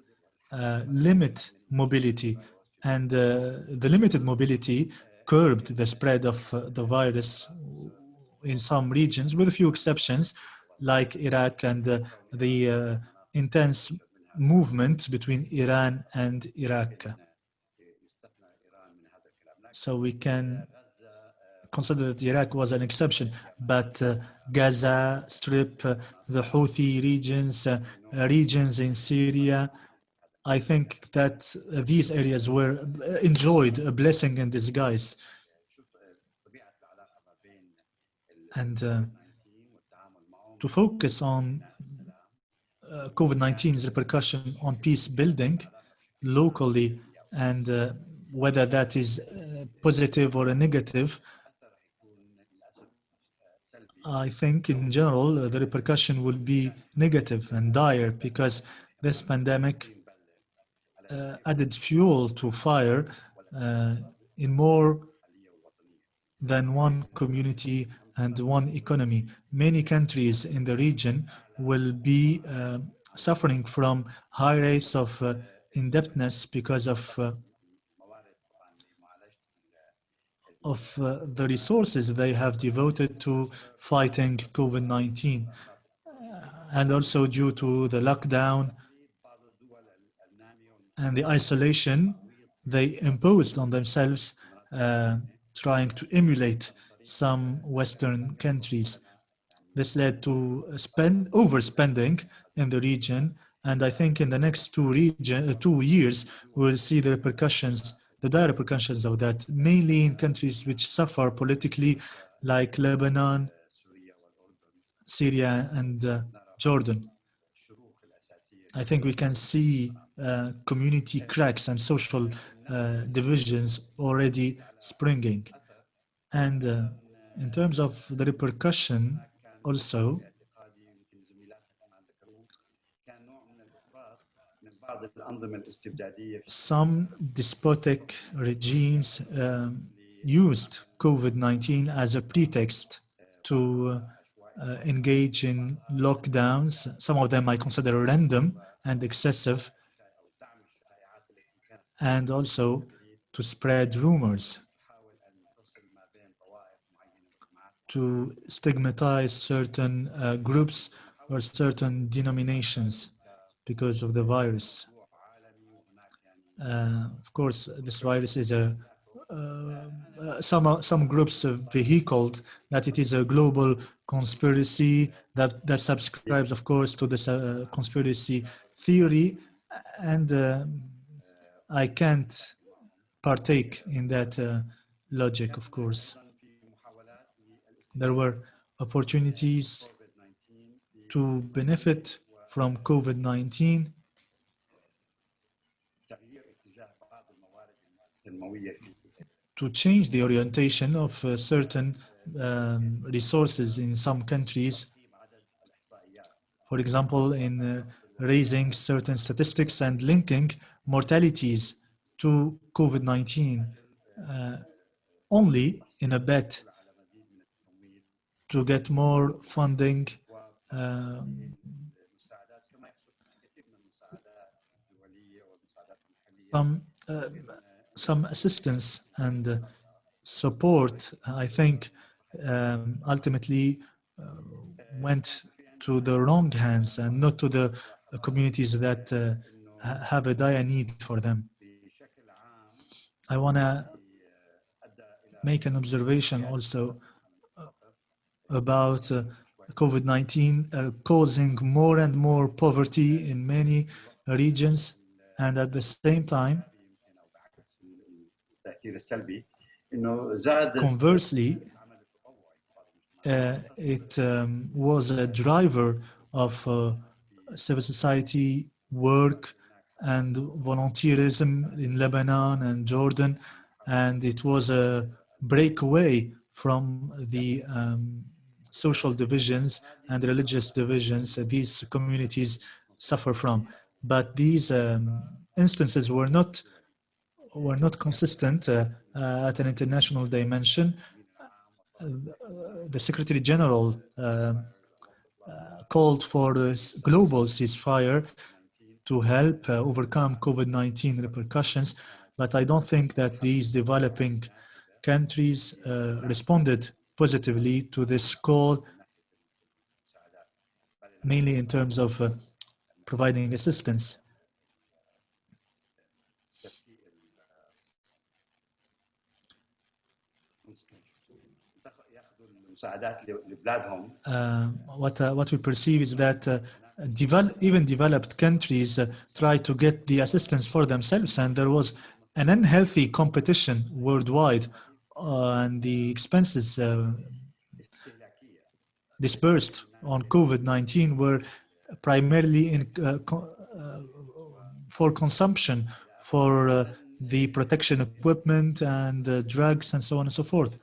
uh, limit mobility and uh, the limited mobility curbed the spread of uh, the virus in some regions with a few exceptions like Iraq and uh, the uh, intense movement between Iran and Iraq. So we can consider that Iraq was an exception, but uh, Gaza Strip, uh, the Houthi regions, uh, regions in Syria, I think that these areas were uh, enjoyed a blessing in disguise. And uh, to focus on COVID-19's repercussion on peace building locally and whether that is uh, positive or a negative, I think in general uh, the repercussion will be negative and dire because this pandemic uh, added fuel to fire uh, in more than one community and one economy. Many countries in the region will be uh, suffering from high rates of uh, indebtedness because of of uh, the resources they have devoted to fighting COVID-19 uh, and also due to the lockdown and the isolation they imposed on themselves uh, trying to emulate some Western countries. This led to spend overspending in the region and I think in the next two, region, uh, two years we'll see the repercussions the dire repercussions of that, mainly in countries which suffer politically, like Lebanon, Syria, and uh, Jordan. I think we can see uh, community cracks and social uh, divisions already springing. And uh, in terms of the repercussion also, Some despotic regimes um, used COVID-19 as a pretext to uh, engage in lockdowns. Some of them I consider random and excessive, and also to spread rumors, to stigmatize certain uh, groups or certain denominations because of the virus. Uh, of course, this virus is a uh, uh, some some groups have vehicled that it is a global conspiracy that that subscribes, of course, to this uh, conspiracy theory, and uh, I can't partake in that uh, logic, of course. There were opportunities to benefit from COVID-19 to change the orientation of uh, certain um, resources in some countries, for example, in uh, raising certain statistics and linking mortalities to COVID-19 uh, only in a bet to get more funding um, some uh, some assistance and uh, support, I think, um, ultimately uh, went to the wrong hands and not to the communities that uh, have a dire need for them. I want to make an observation also uh, about uh, COVID-19 uh, causing more and more poverty in many regions and at the same time Conversely, uh, it um, was a driver of uh, civil society work and volunteerism in Lebanon and Jordan, and it was a breakaway from the um, social divisions and religious divisions that these communities suffer from. But these um, instances were not were not consistent uh, uh, at an international dimension. The Secretary General uh, uh, called for a global ceasefire to help overcome COVID-19 repercussions, but I don't think that these developing countries responded positively to this call, mainly in terms of providing assistance. Uh, what uh, what we perceive is that uh, even developed countries uh, try to get the assistance for themselves, and there was an unhealthy competition worldwide, uh, and the expenses uh, dispersed on COVID-19 were primarily in co for consumption, for the protection equipment and drugs and so on and so forth.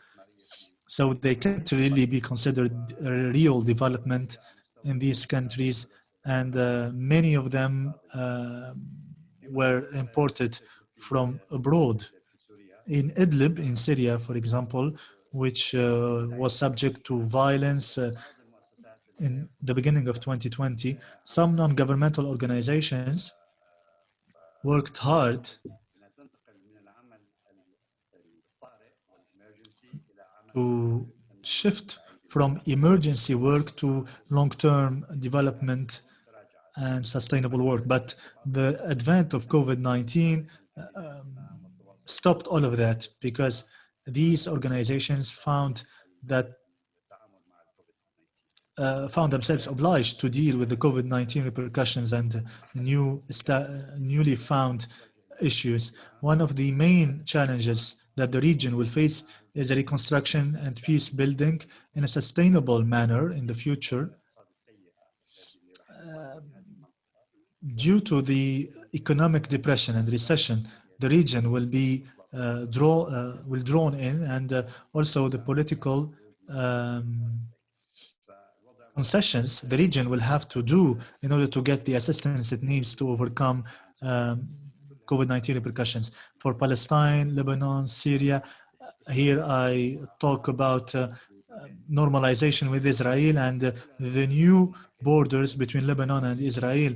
So they can't really be considered a real development in these countries. And uh, many of them uh, were imported from abroad. In Idlib, in Syria, for example, which uh, was subject to violence uh, in the beginning of 2020, some non-governmental organizations worked hard to shift from emergency work to long-term development and sustainable work. But the advent of COVID-19 um, stopped all of that because these organizations found that uh, found themselves obliged to deal with the COVID-19 repercussions and new newly found issues. One of the main challenges that the region will face is a reconstruction and peace building in a sustainable manner in the future. Uh, due to the economic depression and recession, the region will be uh, draw uh, will drawn in, and uh, also the political um, concessions the region will have to do in order to get the assistance it needs to overcome um, COVID-19 repercussions for Palestine, Lebanon, Syria. Here I talk about uh, normalization with Israel and uh, the new borders between Lebanon and Israel.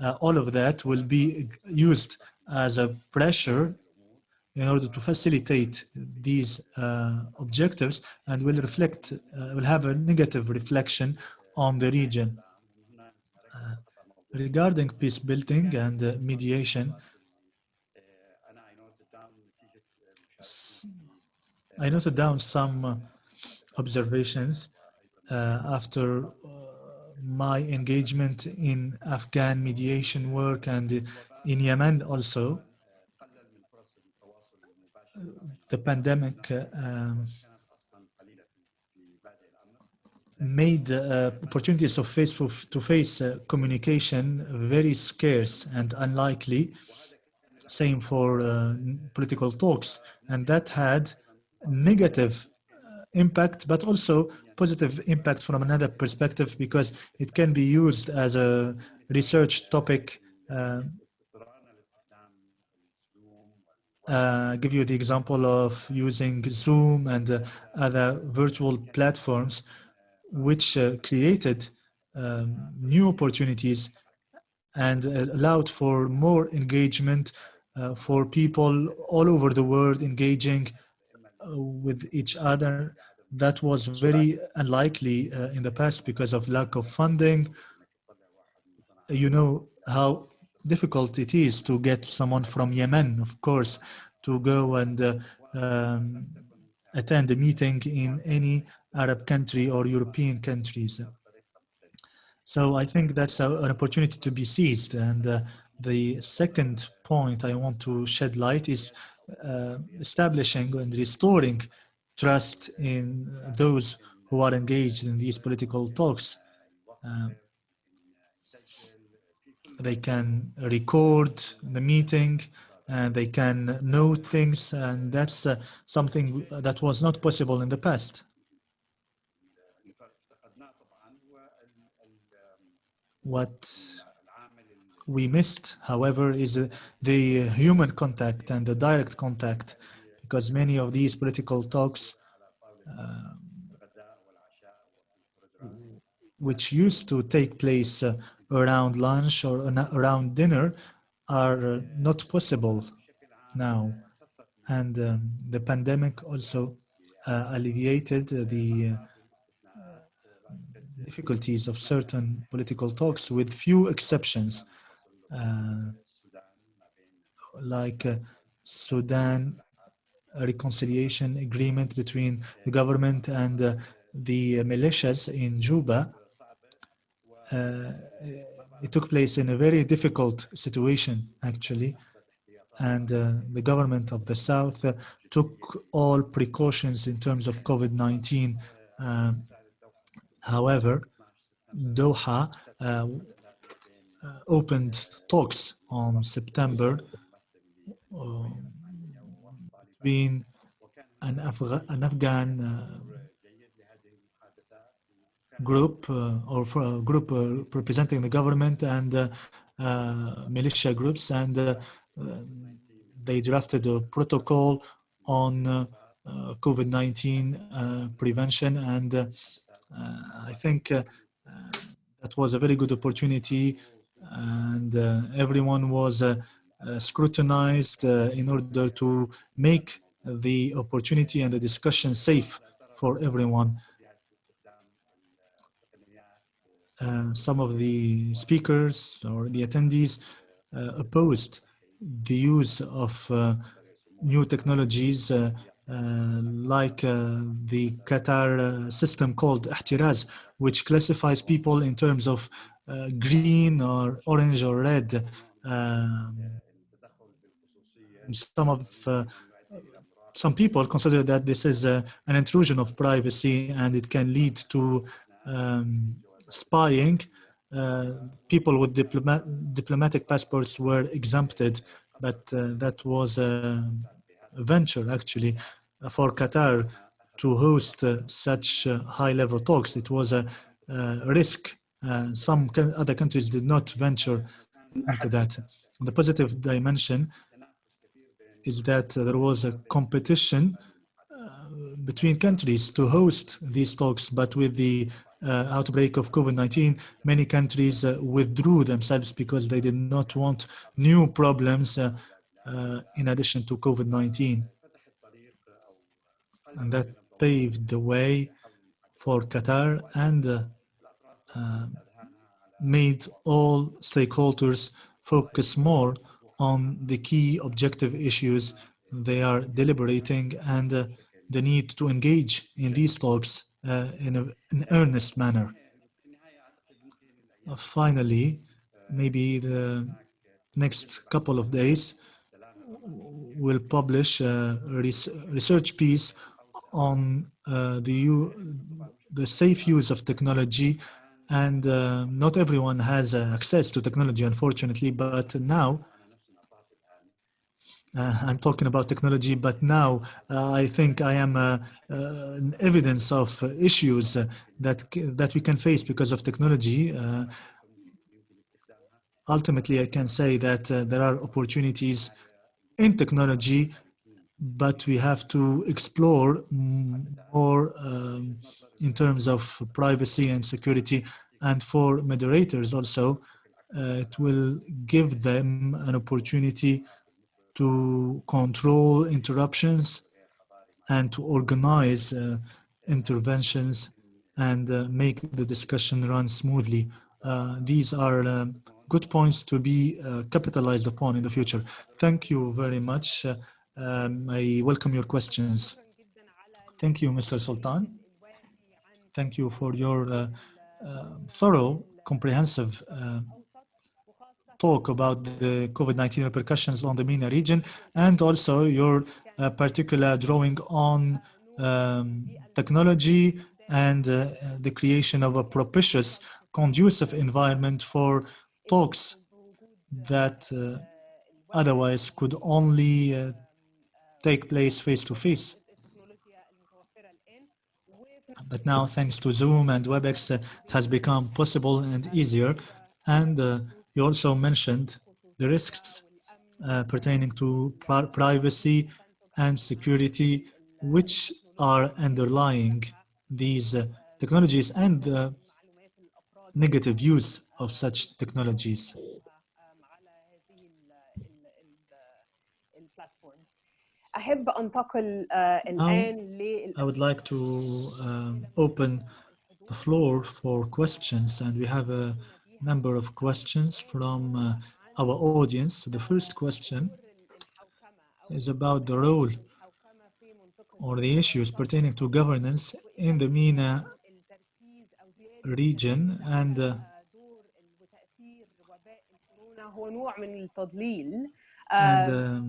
Uh, all of that will be used as a pressure in order to facilitate these uh, objectives and will reflect, will have a negative reflection on the region. Regarding peace building and mediation, I noted down some uh, observations uh, after uh, my engagement in Afghan mediation work and in Yemen also. The pandemic um, made uh, opportunities of face-to-face uh, communication very scarce and unlikely. Same for uh, political talks, and that had negative uh, impact, but also positive impact from another perspective because it can be used as a research topic. Uh, uh, give you the example of using Zoom and uh, other virtual platforms, which uh, created um, new opportunities and allowed for more engagement uh, for people all over the world engaging with each other that was very unlikely uh, in the past because of lack of funding. You know how difficult it is to get someone from Yemen, of course, to go and uh, um, attend a meeting in any Arab country or European countries. So I think that's a, an opportunity to be seized. And uh, the second point I want to shed light is uh, establishing and restoring trust in those who are engaged in these political talks. Uh, they can record the meeting and they can note things and that's uh, something that was not possible in the past. What we missed, however, is uh, the uh, human contact and the direct contact, because many of these political talks, uh, which used to take place uh, around lunch or around dinner, are uh, not possible now. And um, the pandemic also uh, alleviated the difficulties of certain political talks with few exceptions like uh, Sudan reconciliation agreement between the government and uh, the militias in Juba. Uh, it took place in a very difficult situation, actually, and uh, the government of the South uh, took all precautions in terms of COVID-19. Um, however, Doha uh, uh, uh, opened talks on September uh, between an, Afga an Afghan uh, group or group representing the government and militia groups and they drafted a protocol on uh, uh, COVID-19 uh, prevention. And I think that was a very good opportunity and uh, everyone was uh, uh, scrutinized in order to make the opportunity and the discussion safe for everyone. Uh, some of the speakers or the attendees uh, opposed the use of uh, new technologies like uh, the Qatar uh, system called Ehteraz, which classifies people in terms of uh, green or orange or red. Um, some of uh, some people consider that this is uh, an intrusion of privacy and it can lead to um, spying. Uh, people with diploma- diplomatic passports were exempted, but uh, that was a venture actually for Qatar to host uh, such uh, high-level talks. It was a, risk. Uh, some other countries did not venture into that. The positive dimension is that there was a competition between countries to host these talks, but with the uh, outbreak of COVID-19, many countries uh, withdrew themselves because they did not want new problems uh, in addition to COVID-19. And that paved the way for Qatar and uh, uh, made all stakeholders focus more on the key objective issues they are deliberating and uh, the need to engage in these talks uh, in an earnest manner. Uh, finally, maybe the next couple of days will publish a res- research piece on uh, the, the safe use of technology and uh, not everyone has uh, access to technology unfortunately but now uh, I'm talking about technology, but now uh, I think I am uh, an evidence of issues that that we can face because of technology. Ultimately, I can say that uh, there are opportunities in technology, but we have to explore mm, more um, in terms of privacy and security. And for moderators also, uh, it will give them an opportunity to control interruptions and to organize uh, interventions and uh, make the discussion run smoothly. Uh, these are um, good points to be uh, capitalized upon in the future. Thank you very much. Um, I welcome your questions. Thank you, Mr. Sultan. Thank you for your uh, uh, thorough, comprehensive uh, talk about the COVID-19 repercussions on the MENA region and also your uh, particular drawing on um, technology and uh, the creation of a propitious, conducive environment for talks that uh, otherwise could only take place face to face. But now, thanks to Zoom and WebEx, uh, it has become possible and easier. And uh, you also mentioned the risks uh, pertaining to pri privacy and security, which are underlying these uh, technologies and the negative use of such technologies. أحب أنتقل آه، الآن لل I would like to um, open the floor for questions, and we have a number of questions from uh, our audience. The first question is about the role or the issues pertaining to governance in the MENA region and uh, دور وتأثير وباء الكورونا هو نوع من التضليل and آه، um,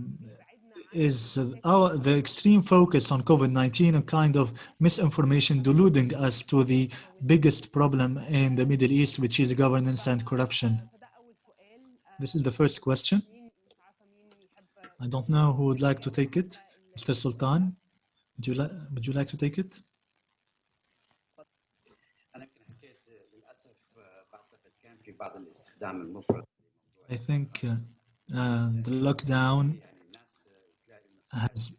is uh, our, the extreme focus on COVID-19 a kind of misinformation deluding us to the biggest problem in the Middle East, which is governance and corruption. This is the first question. I don't know who would like to take it. Mr. Sultan, would you, like? would you like to take it? I think uh, uh, the lockdown has,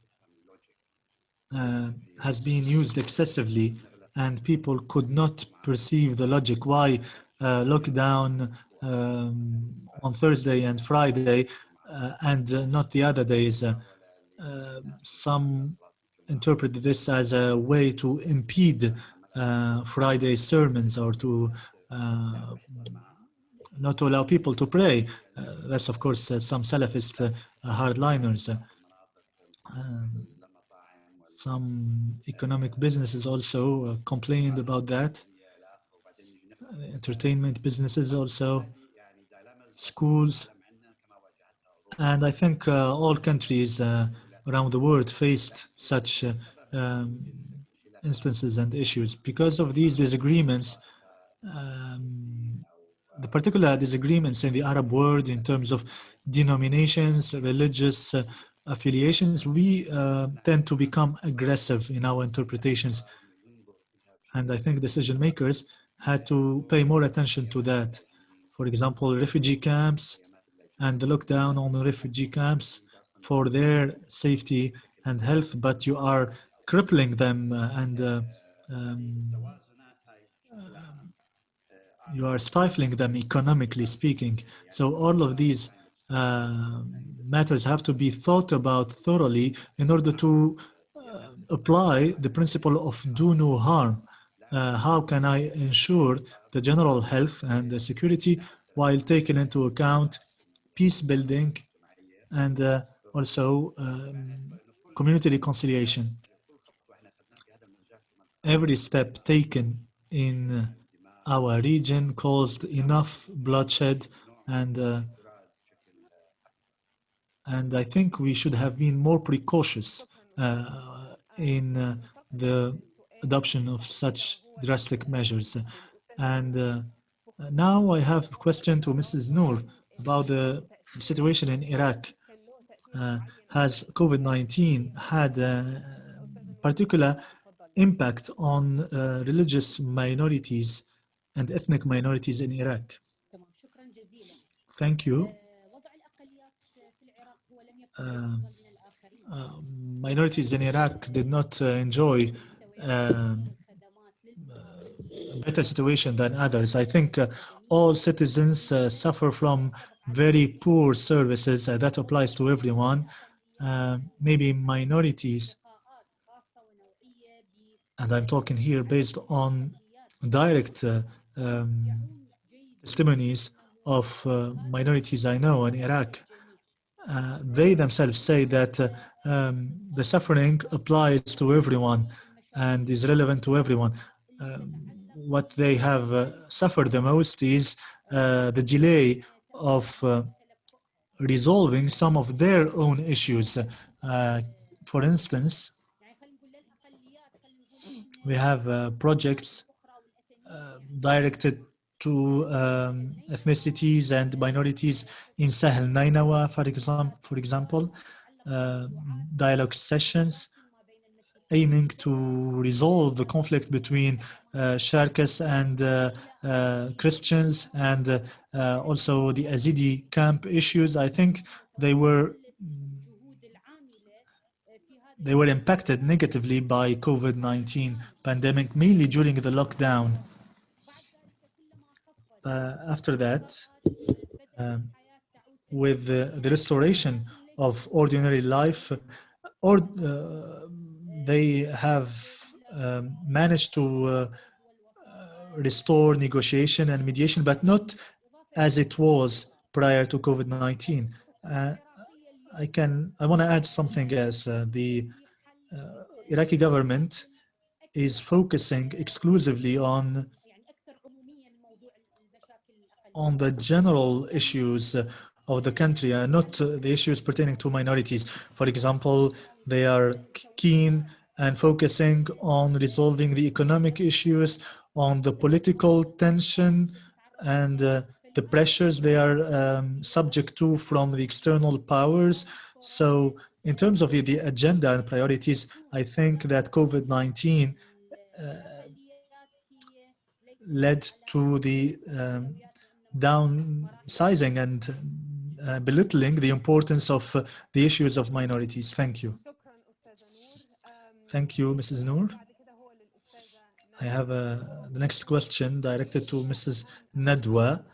uh, has been used excessively and people could not perceive the logic why uh, lockdown um, on Thursday and Friday uh, and not the other days. Uh, some interpret this as a way to impede uh, Friday sermons or to uh, not allow people to pray. Uh, that's of course uh, some Salafist uh, hardliners. Um, some economic businesses also uh, complained about that. Uh, entertainment businesses also, schools, and I think uh, all countries uh, around the world faced such uh, um, instances and issues. Because of these disagreements, um, the particular disagreements in the Arab world in terms of denominations, religious uh, affiliations, we uh, tend to become aggressive in our interpretations. And I think decision makers had to pay more attention to that. For example, refugee camps and the lockdown on the refugee camps for their safety and health, but you are crippling them uh, and uh, um, you are stifling them economically speaking. So all of these uh, matters have to be thought about thoroughly in order to uh, apply the principle of do no harm. Uh, how can I ensure the general health and the security while taking into account peace building and uh, also um, community reconciliation? Every step taken in our region caused enough bloodshed and uh, and I think we should have been more precautious uh, in uh, the adoption of such drastic measures. And uh, now I have a question to Mrs. Noor about the situation in Iraq. Uh, has COVID-19 had a particular impact on uh, religious minorities and ethnic minorities in Iraq? Thank you. Uh, uh, minorities in Iraq did not uh, enjoy um, a better situation than others. I think uh, all citizens uh, suffer from very poor services. Uh, that applies to everyone. maybe minorities, and I'm talking here based on direct um, testimonies of minorities I know in Iraq. Uh, they themselves say that uh, um, the suffering applies to everyone and is relevant to everyone. Um, what they have uh, suffered the most is uh, the delay of uh, resolving some of their own issues. for instance, we have projects directed to um, ethnicities and minorities in Sahel Nainawa, for, exam for example, uh, dialogue sessions aiming to resolve the conflict between uh, Sharkas and uh, uh, Christians and uh, also the Azidi camp issues. I think they were they were impacted negatively by COVID-19 pandemic, mainly during the lockdown. Uh, after that, um, with the, the, restoration of ordinary life, or uh, they have um, managed to uh, restore negotiation and mediation, but not as it was prior to COVID-19. Uh, I can, I want to add something else. Uh, the uh, Iraqi government is focusing exclusively on on the general issues of the country and not the issues pertaining to minorities. For example, they are keen and focusing on resolving the economic issues, on the political tension and uh, the pressures they are um, subject to from the external powers. So in terms of the agenda and priorities, I think that COVID-19 uh, led to the um, downsizing and uh, belittling the importance of uh, the issues of minorities. Thank you. Thank you, Mrs. Noor. I have uh, the next question directed to Mrs. Nadwa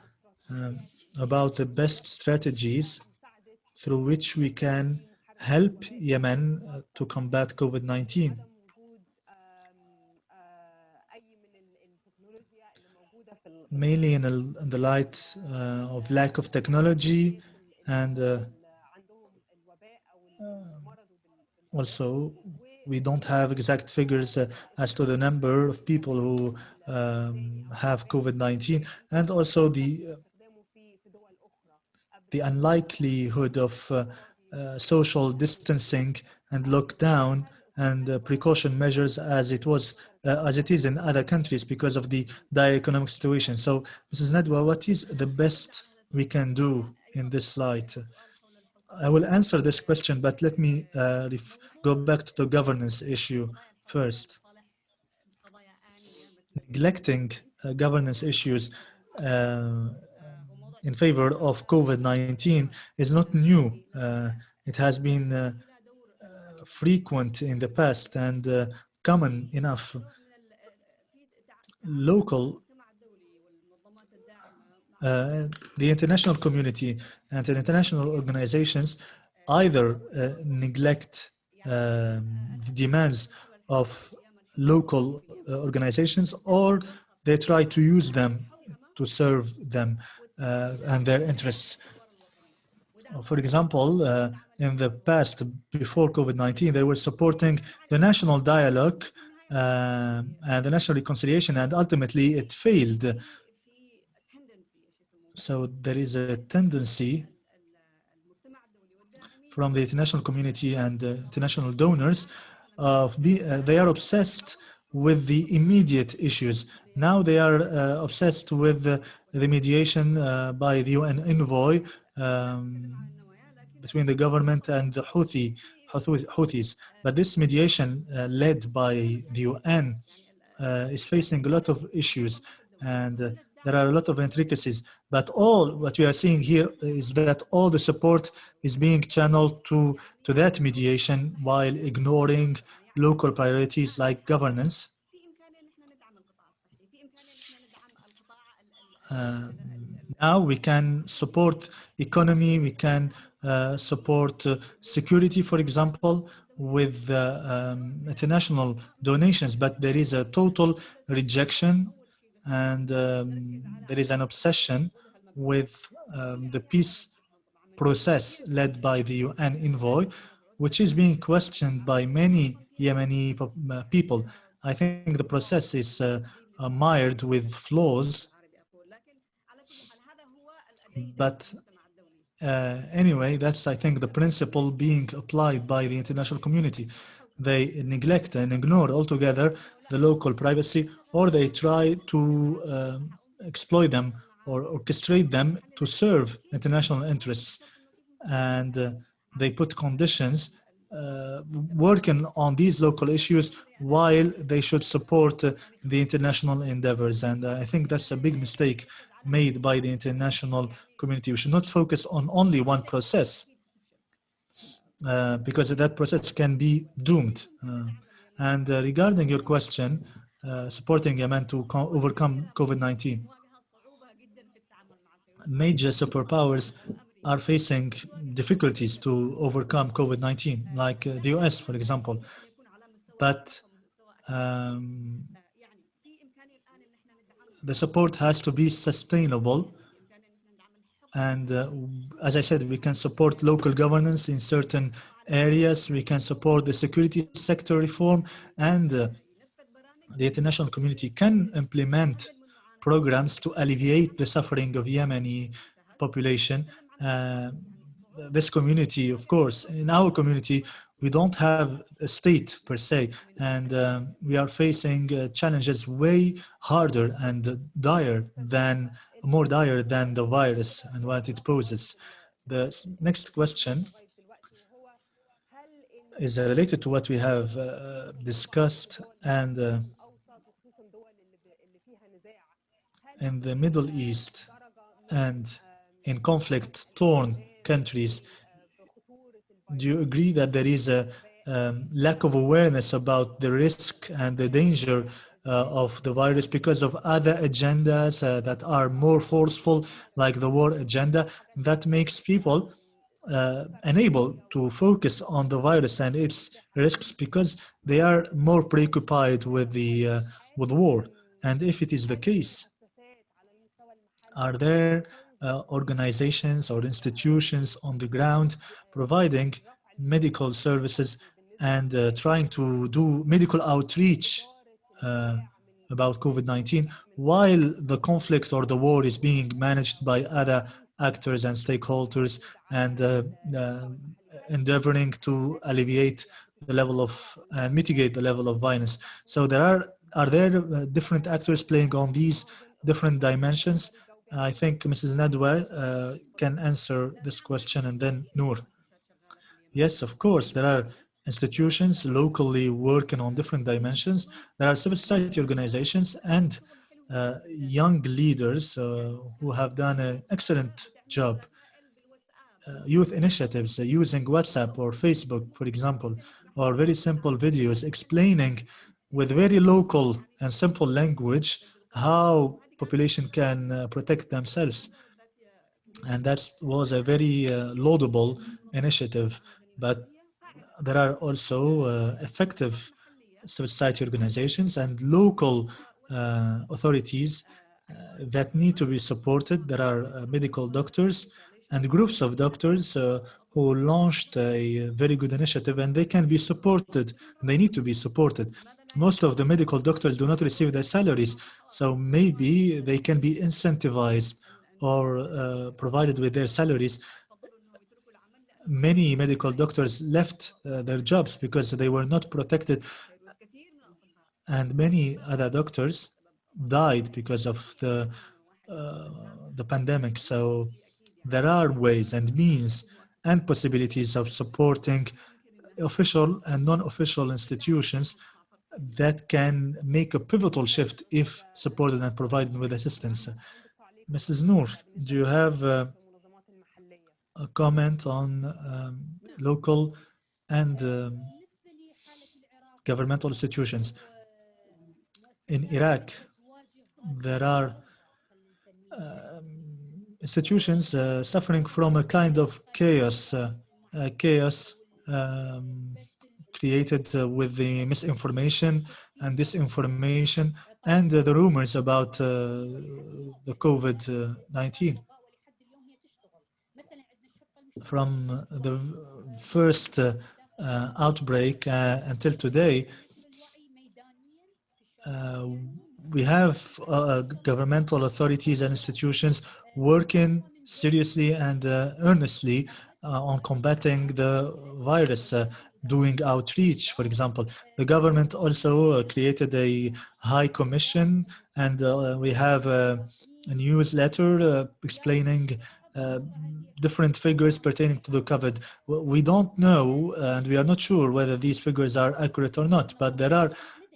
um, about the best strategies through which we can help Yemen uh, to combat COVID-19. Mainly in, in the light uh, of lack of technology and uh, also we don't have exact figures uh, as to the number of people who um, have COVID-19 and also the the unlikelihood of uh, uh, social distancing and lockdown and uh, precaution measures as it was uh, as it is in other countries because of the dire economic situation. So, Mrs. Nadwa, what is the best we can do in this light? I will answer this question, but let me uh, go back to the governance issue first. Neglecting uh, governance issues uh, in favor of COVID-19 is not new. Uh, it has been frequent in the past and uh, common enough. Local, uh, the international community and the international organizations either uh, neglect um, the demands of local organizations or they try to use them to serve them uh, and their interests. For example, uh, in the past, before COVID-19, they were supporting the national dialogue uh, and the national reconciliation, and ultimately it failed. So there is a tendency from the international community and uh, international donors of be, uh, they are obsessed with the immediate issues. Now they are uh, obsessed with the, mediation uh, by the UN envoy um, between the government and the Houthi, Houthis. But this mediation uh, led by the UN uh, is facing a lot of issues and uh, there are a lot of intricacies. But all what we are seeing here is that all the support is being channeled to, to that mediation while ignoring local priorities like governance. Uh, now we can support economy, we can uh, support uh, security, for example, with uh, um, international donations, but there is a total rejection and um, there is an obsession with um, the peace process led by the UN envoy, which is being questioned by many Yemeni uh, people. I think the process is uh, mired with flaws, but uh, anyway, that's, I think, the principle being applied by the international community. They neglect and ignore altogether the local privacy, or they try to um, exploit them or orchestrate them to serve international interests. And uh, they put conditions uh, working on these local issues while they should support uh, the international endeavors. And uh, I think that's a big mistake made by the international community. We should not focus on only one process uh, because that process can be doomed. Uh, and uh, regarding your question, supporting Yemen to overcome COVID-19, major superpowers are facing difficulties to overcome COVID-19, like uh, the US, for example. But um, the support has to be sustainable. And uh, as I said, we can support local governance in certain areas. We can support the security sector reform and uh, the international community can implement programs to alleviate the suffering of Yemeni population uh, this community, of course, in our community, we don't have a state per se, and um, we are facing uh, challenges way harder and dire than, more dire than the virus and what it poses. The next question is related to what we have uh, discussed and uh, in the Middle East and in conflict-torn countries, do you agree that there is a um, lack of awareness about the risk and the danger uh, of the virus because of other agendas uh, that are more forceful, like the war agenda, that makes people uh, unable to focus on the virus and its risks because they are more preoccupied with the uh, with war. And if it is the case, are there uh, organizations or institutions on the ground providing medical services and uh, trying to do medical outreach uh, about COVID-19 while the conflict or the war is being managed by other actors and stakeholders and uh, uh, endeavoring to alleviate the level of uh, mitigate the level of violence. So there are are there different actors playing on these different dimensions I think Mrs. Nadwa uh, can answer this question and then Noor. Yes, of course, there are institutions locally working on different dimensions. There are civil society organizations and uh, young leaders uh, who have done an excellent job. Uh, youth initiatives uh, using WhatsApp or Facebook, for example, or very simple videos explaining with very local and simple language how population can uh, protect themselves. And that was a very uh, laudable initiative, but there are also uh, effective society organizations and local authorities that need to be supported. There are medical doctors and groups of doctors uh, who launched a very good initiative and they can be supported they need to be supported most of the medical doctors do not receive their salaries so maybe they can be incentivized or uh, provided with their salaries. Many medical doctors left uh, their jobs because they were not protected. And many other doctors died because of the uh, the pandemic. So there are ways and means and possibilities of supporting official and non-official institutions that can make a pivotal shift if supported and provided with assistance. Mrs. Noor, do you have uh, a comment on um, local and um, governmental institutions? In Iraq, there are um, institutions uh, suffering from a kind of chaos, uh, chaos um, created uh, with the misinformation and disinformation and uh, the rumors about uh, the COVID-19. From the first outbreak until today, we have uh, governmental authorities and institutions working seriously and uh, earnestly uh, on combating the virus. Doing outreach, for example. The government also uh, created a high commission and uh, we have a, a newsletter uh, explaining uh, different figures pertaining to the COVID. We don't know and we are not sure whether these figures are accurate or not, but there are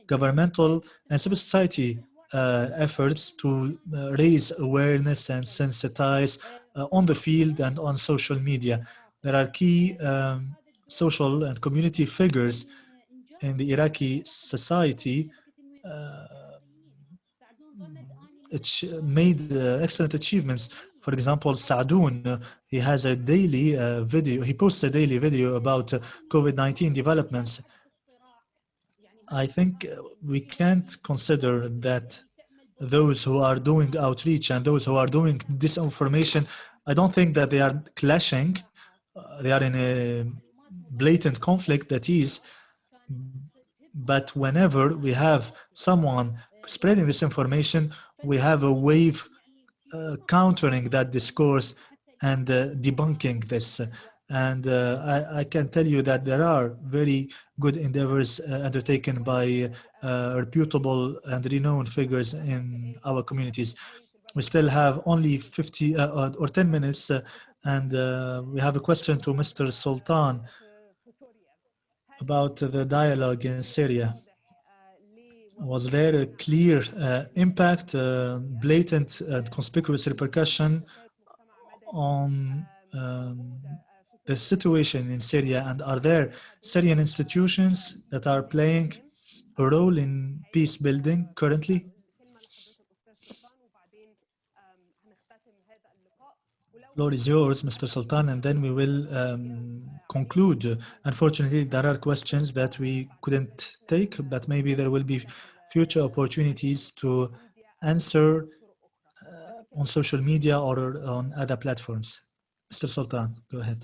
governmental and civil society uh, efforts to uh, raise awareness and sensitize on the field and on social media. There are key um, social and community figures in the Iraqi society uh, made uh, excellent achievements. For example, Saadoun, uh, he has a daily uh, video, he posts a daily video about uh, COVID-19 developments. I think we can't consider that those who are doing outreach and those who are doing disinformation, I don't think that they are clashing. They are in a blatant conflict that is, but whenever we have someone spreading this information, we have a wave uh, countering that discourse and uh, debunking this. And uh, I, I, can tell you that there are very good endeavors uh, undertaken by uh, reputable and renowned figures in our communities. We still have only 50 uh, or 10 minutes and we have a question to Mr. Sultan about the dialogue in Syria was there a clear uh, impact, uh, blatant and conspicuous repercussion on um, the situation in Syria? And are there Syrian institutions that are playing a role in peace building currently? Floor is yours, Mr. Sultan, and then we will um, conclude. Unfortunately, there are questions that we couldn't take, but maybe there will be future opportunities to answer uh, on social media or on other platforms. Mr. Sultan, go ahead.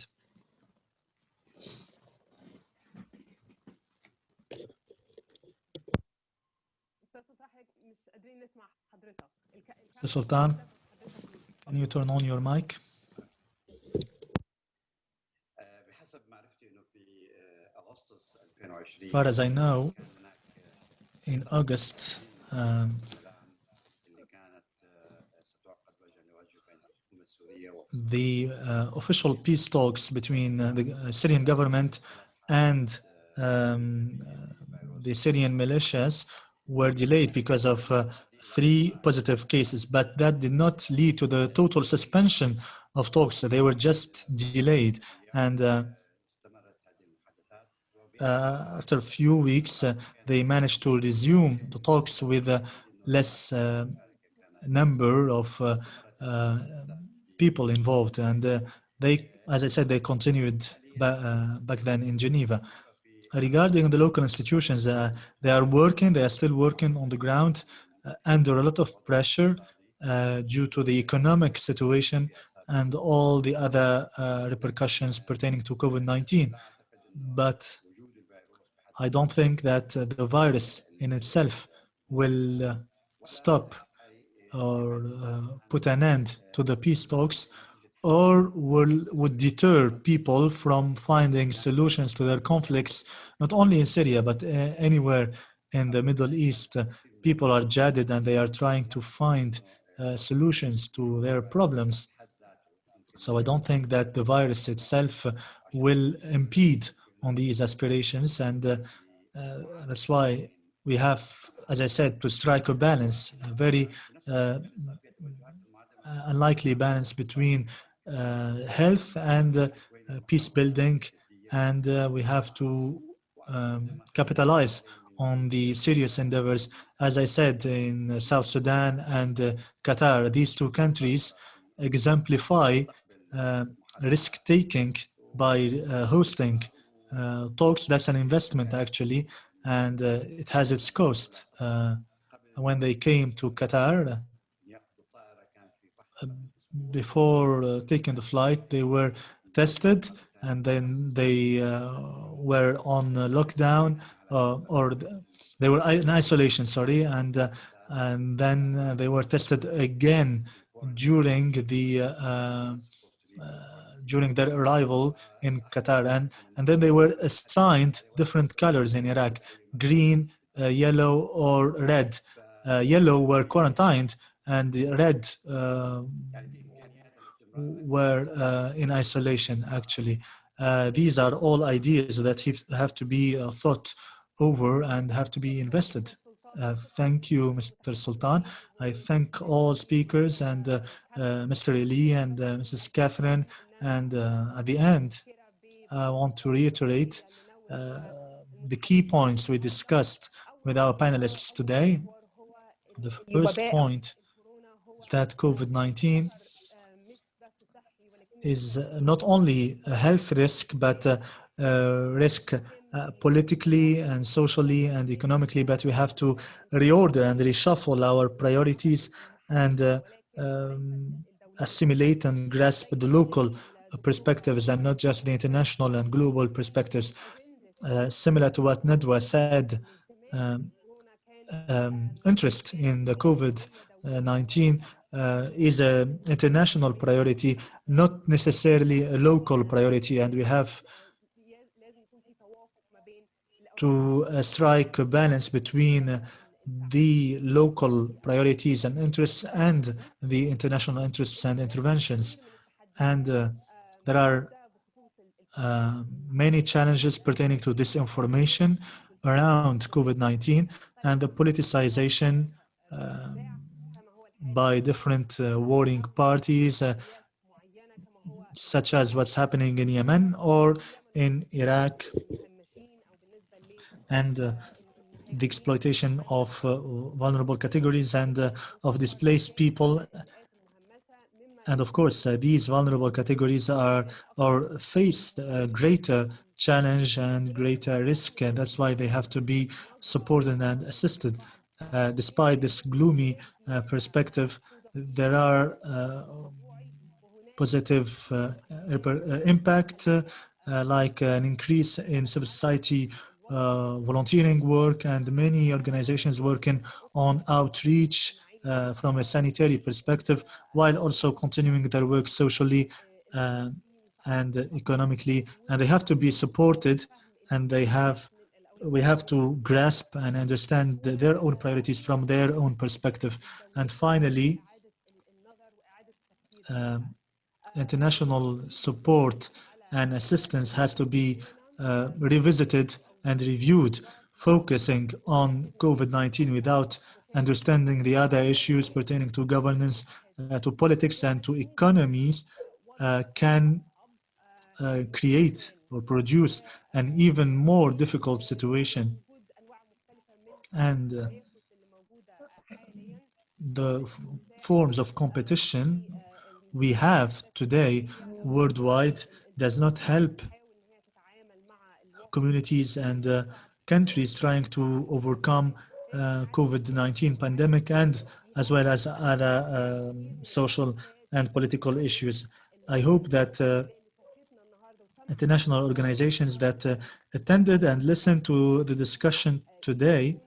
Mr. Sultan, can you turn on your mic? As far as I know, in August, um, the uh, official peace talks between uh, the uh, Syrian government and um, the Syrian militias were delayed because of uh, three positive cases, but that did not lead to the total suspension of talks. They were just delayed. And uh, uh, after a few weeks, uh, they managed to resume the talks with a less uh, number of people involved. And they, as I said, they continued back then in Geneva. Regarding the local institutions, they are working, they are still working on the ground under a lot of pressure uh, due to the economic situation and all the other uh, repercussions pertaining to COVID-19. But I don't think that uh, the virus in itself will uh, stop or uh, put an end to the peace talks or will would deter people from finding solutions to their conflicts not only in Syria but uh, anywhere in the Middle East. People are jaded and they are trying to find uh, solutions to their problems. So I don't think that the virus itself will impede on these aspirations and uh, uh, that's why we have as I said to strike a balance a very uh, unlikely balance between health and peace building and we have to um, capitalize on the serious endeavors, as I said, in South Sudan and uh, Qatar. These two countries exemplify uh, risk-taking by uh, hosting uh, talks, that's an investment actually, and uh, it has its cost. Uh, when they came to Qatar, uh, before uh, taking the flight, they were tested and then they uh, were on lockdown or they were in isolation, sorry, and and then they were tested again during the during their arrival in Qatar. And, and then they were assigned different colors in Iraq, green, uh, yellow, or red. Uh, yellow were quarantined and red uh, were uh, in isolation, actually. Uh, these are all ideas that have to be uh, thought over and have to be invested. Uh, thank you, Mr. Sultan. I thank all speakers and uh, uh, Mr. Eli and Mrs. Catherine. And at the end, I want to reiterate the key points we discussed with our panelists today. The first point that COVID-19 is not only a health risk, but a, a risk uh, politically and socially and economically, but we have to reorder and reshuffle our priorities and uh, um, assimilate and grasp the local perspectives and not just the international and global perspectives. Uh, similar to what Nadwa said, um, um, interest in the COVID-19 uh, is an international priority, not necessarily a local priority, and we have to uh, strike a balance between the local priorities and interests and the international interests and interventions. And uh, there are uh, many challenges pertaining to disinformation around COVID-19 and the politicization um, by different uh, warring parties, uh, such as what's happening in Yemen or in Iraq and uh, the exploitation of uh, vulnerable categories and uh, of displaced people. And of course, uh, these vulnerable categories are or face a greater challenge and greater risk, and that's why they have to be supported and assisted. Uh, despite this gloomy uh, perspective, there are positive impact, like an increase in civil society uh, volunteering work and many organizations working on outreach uh, from a sanitary perspective while also continuing their work socially uh, and economically. And they have to be supported and they have we have to grasp and understand their own priorities from their own perspective. And finally um, international support and assistance has to be uh, revisited and reviewed, focusing on COVID-19 without understanding the other issues pertaining to governance, uh, to politics, and to economies uh, can uh, create or produce an even more difficult situation. And uh, the forms of competition we have today worldwide does not help communities and uh, countries trying to overcome uh, COVID-19 pandemic and as well as other um, social and political issues. I hope that uh, international organizations that uh, attended and listened to the discussion today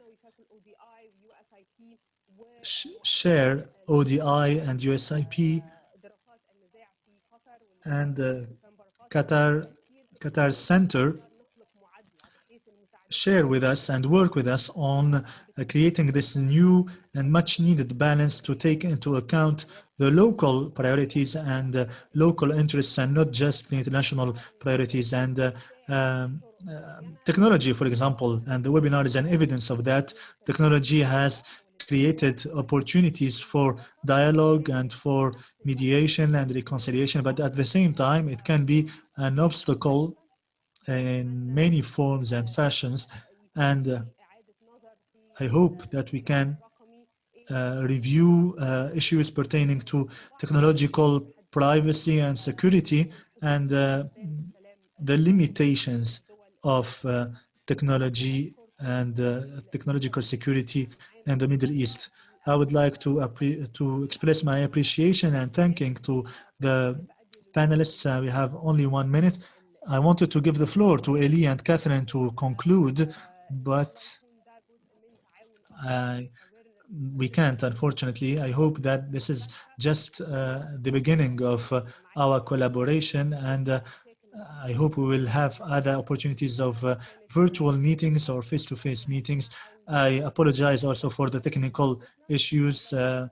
sh share ODI and USIP and uh, Qatar Qatar Center share with us and work with us on uh, creating this new and much needed balance to take into account the local priorities and uh, local interests and not just the international priorities and uh, um, uh, technology, for example, and the webinar is an evidence of that. Technology has created opportunities for dialogue and for mediation and reconciliation, but at the same time, it can be an obstacle in many forms and fashions and uh, I hope that we can uh, review uh, issues pertaining to technological privacy and security and uh, the limitations of uh, technology and uh, technological security in the Middle East. I would like to, to express my appreciation and thanking to the panelists. we have only one minute I wanted to give the floor to Eli and Catherine to conclude, but I we can't, unfortunately. I hope that this is just uh, the beginning of uh, our collaboration and uh, I hope we will have other opportunities of uh, virtual meetings or face-to-face -face meetings. I apologize also for the technical issues uh,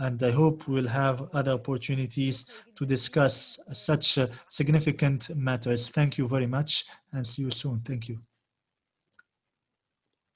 and I hope we'll have other opportunities to discuss such uh, significant matters. Thank you very much and see you soon. Thank you.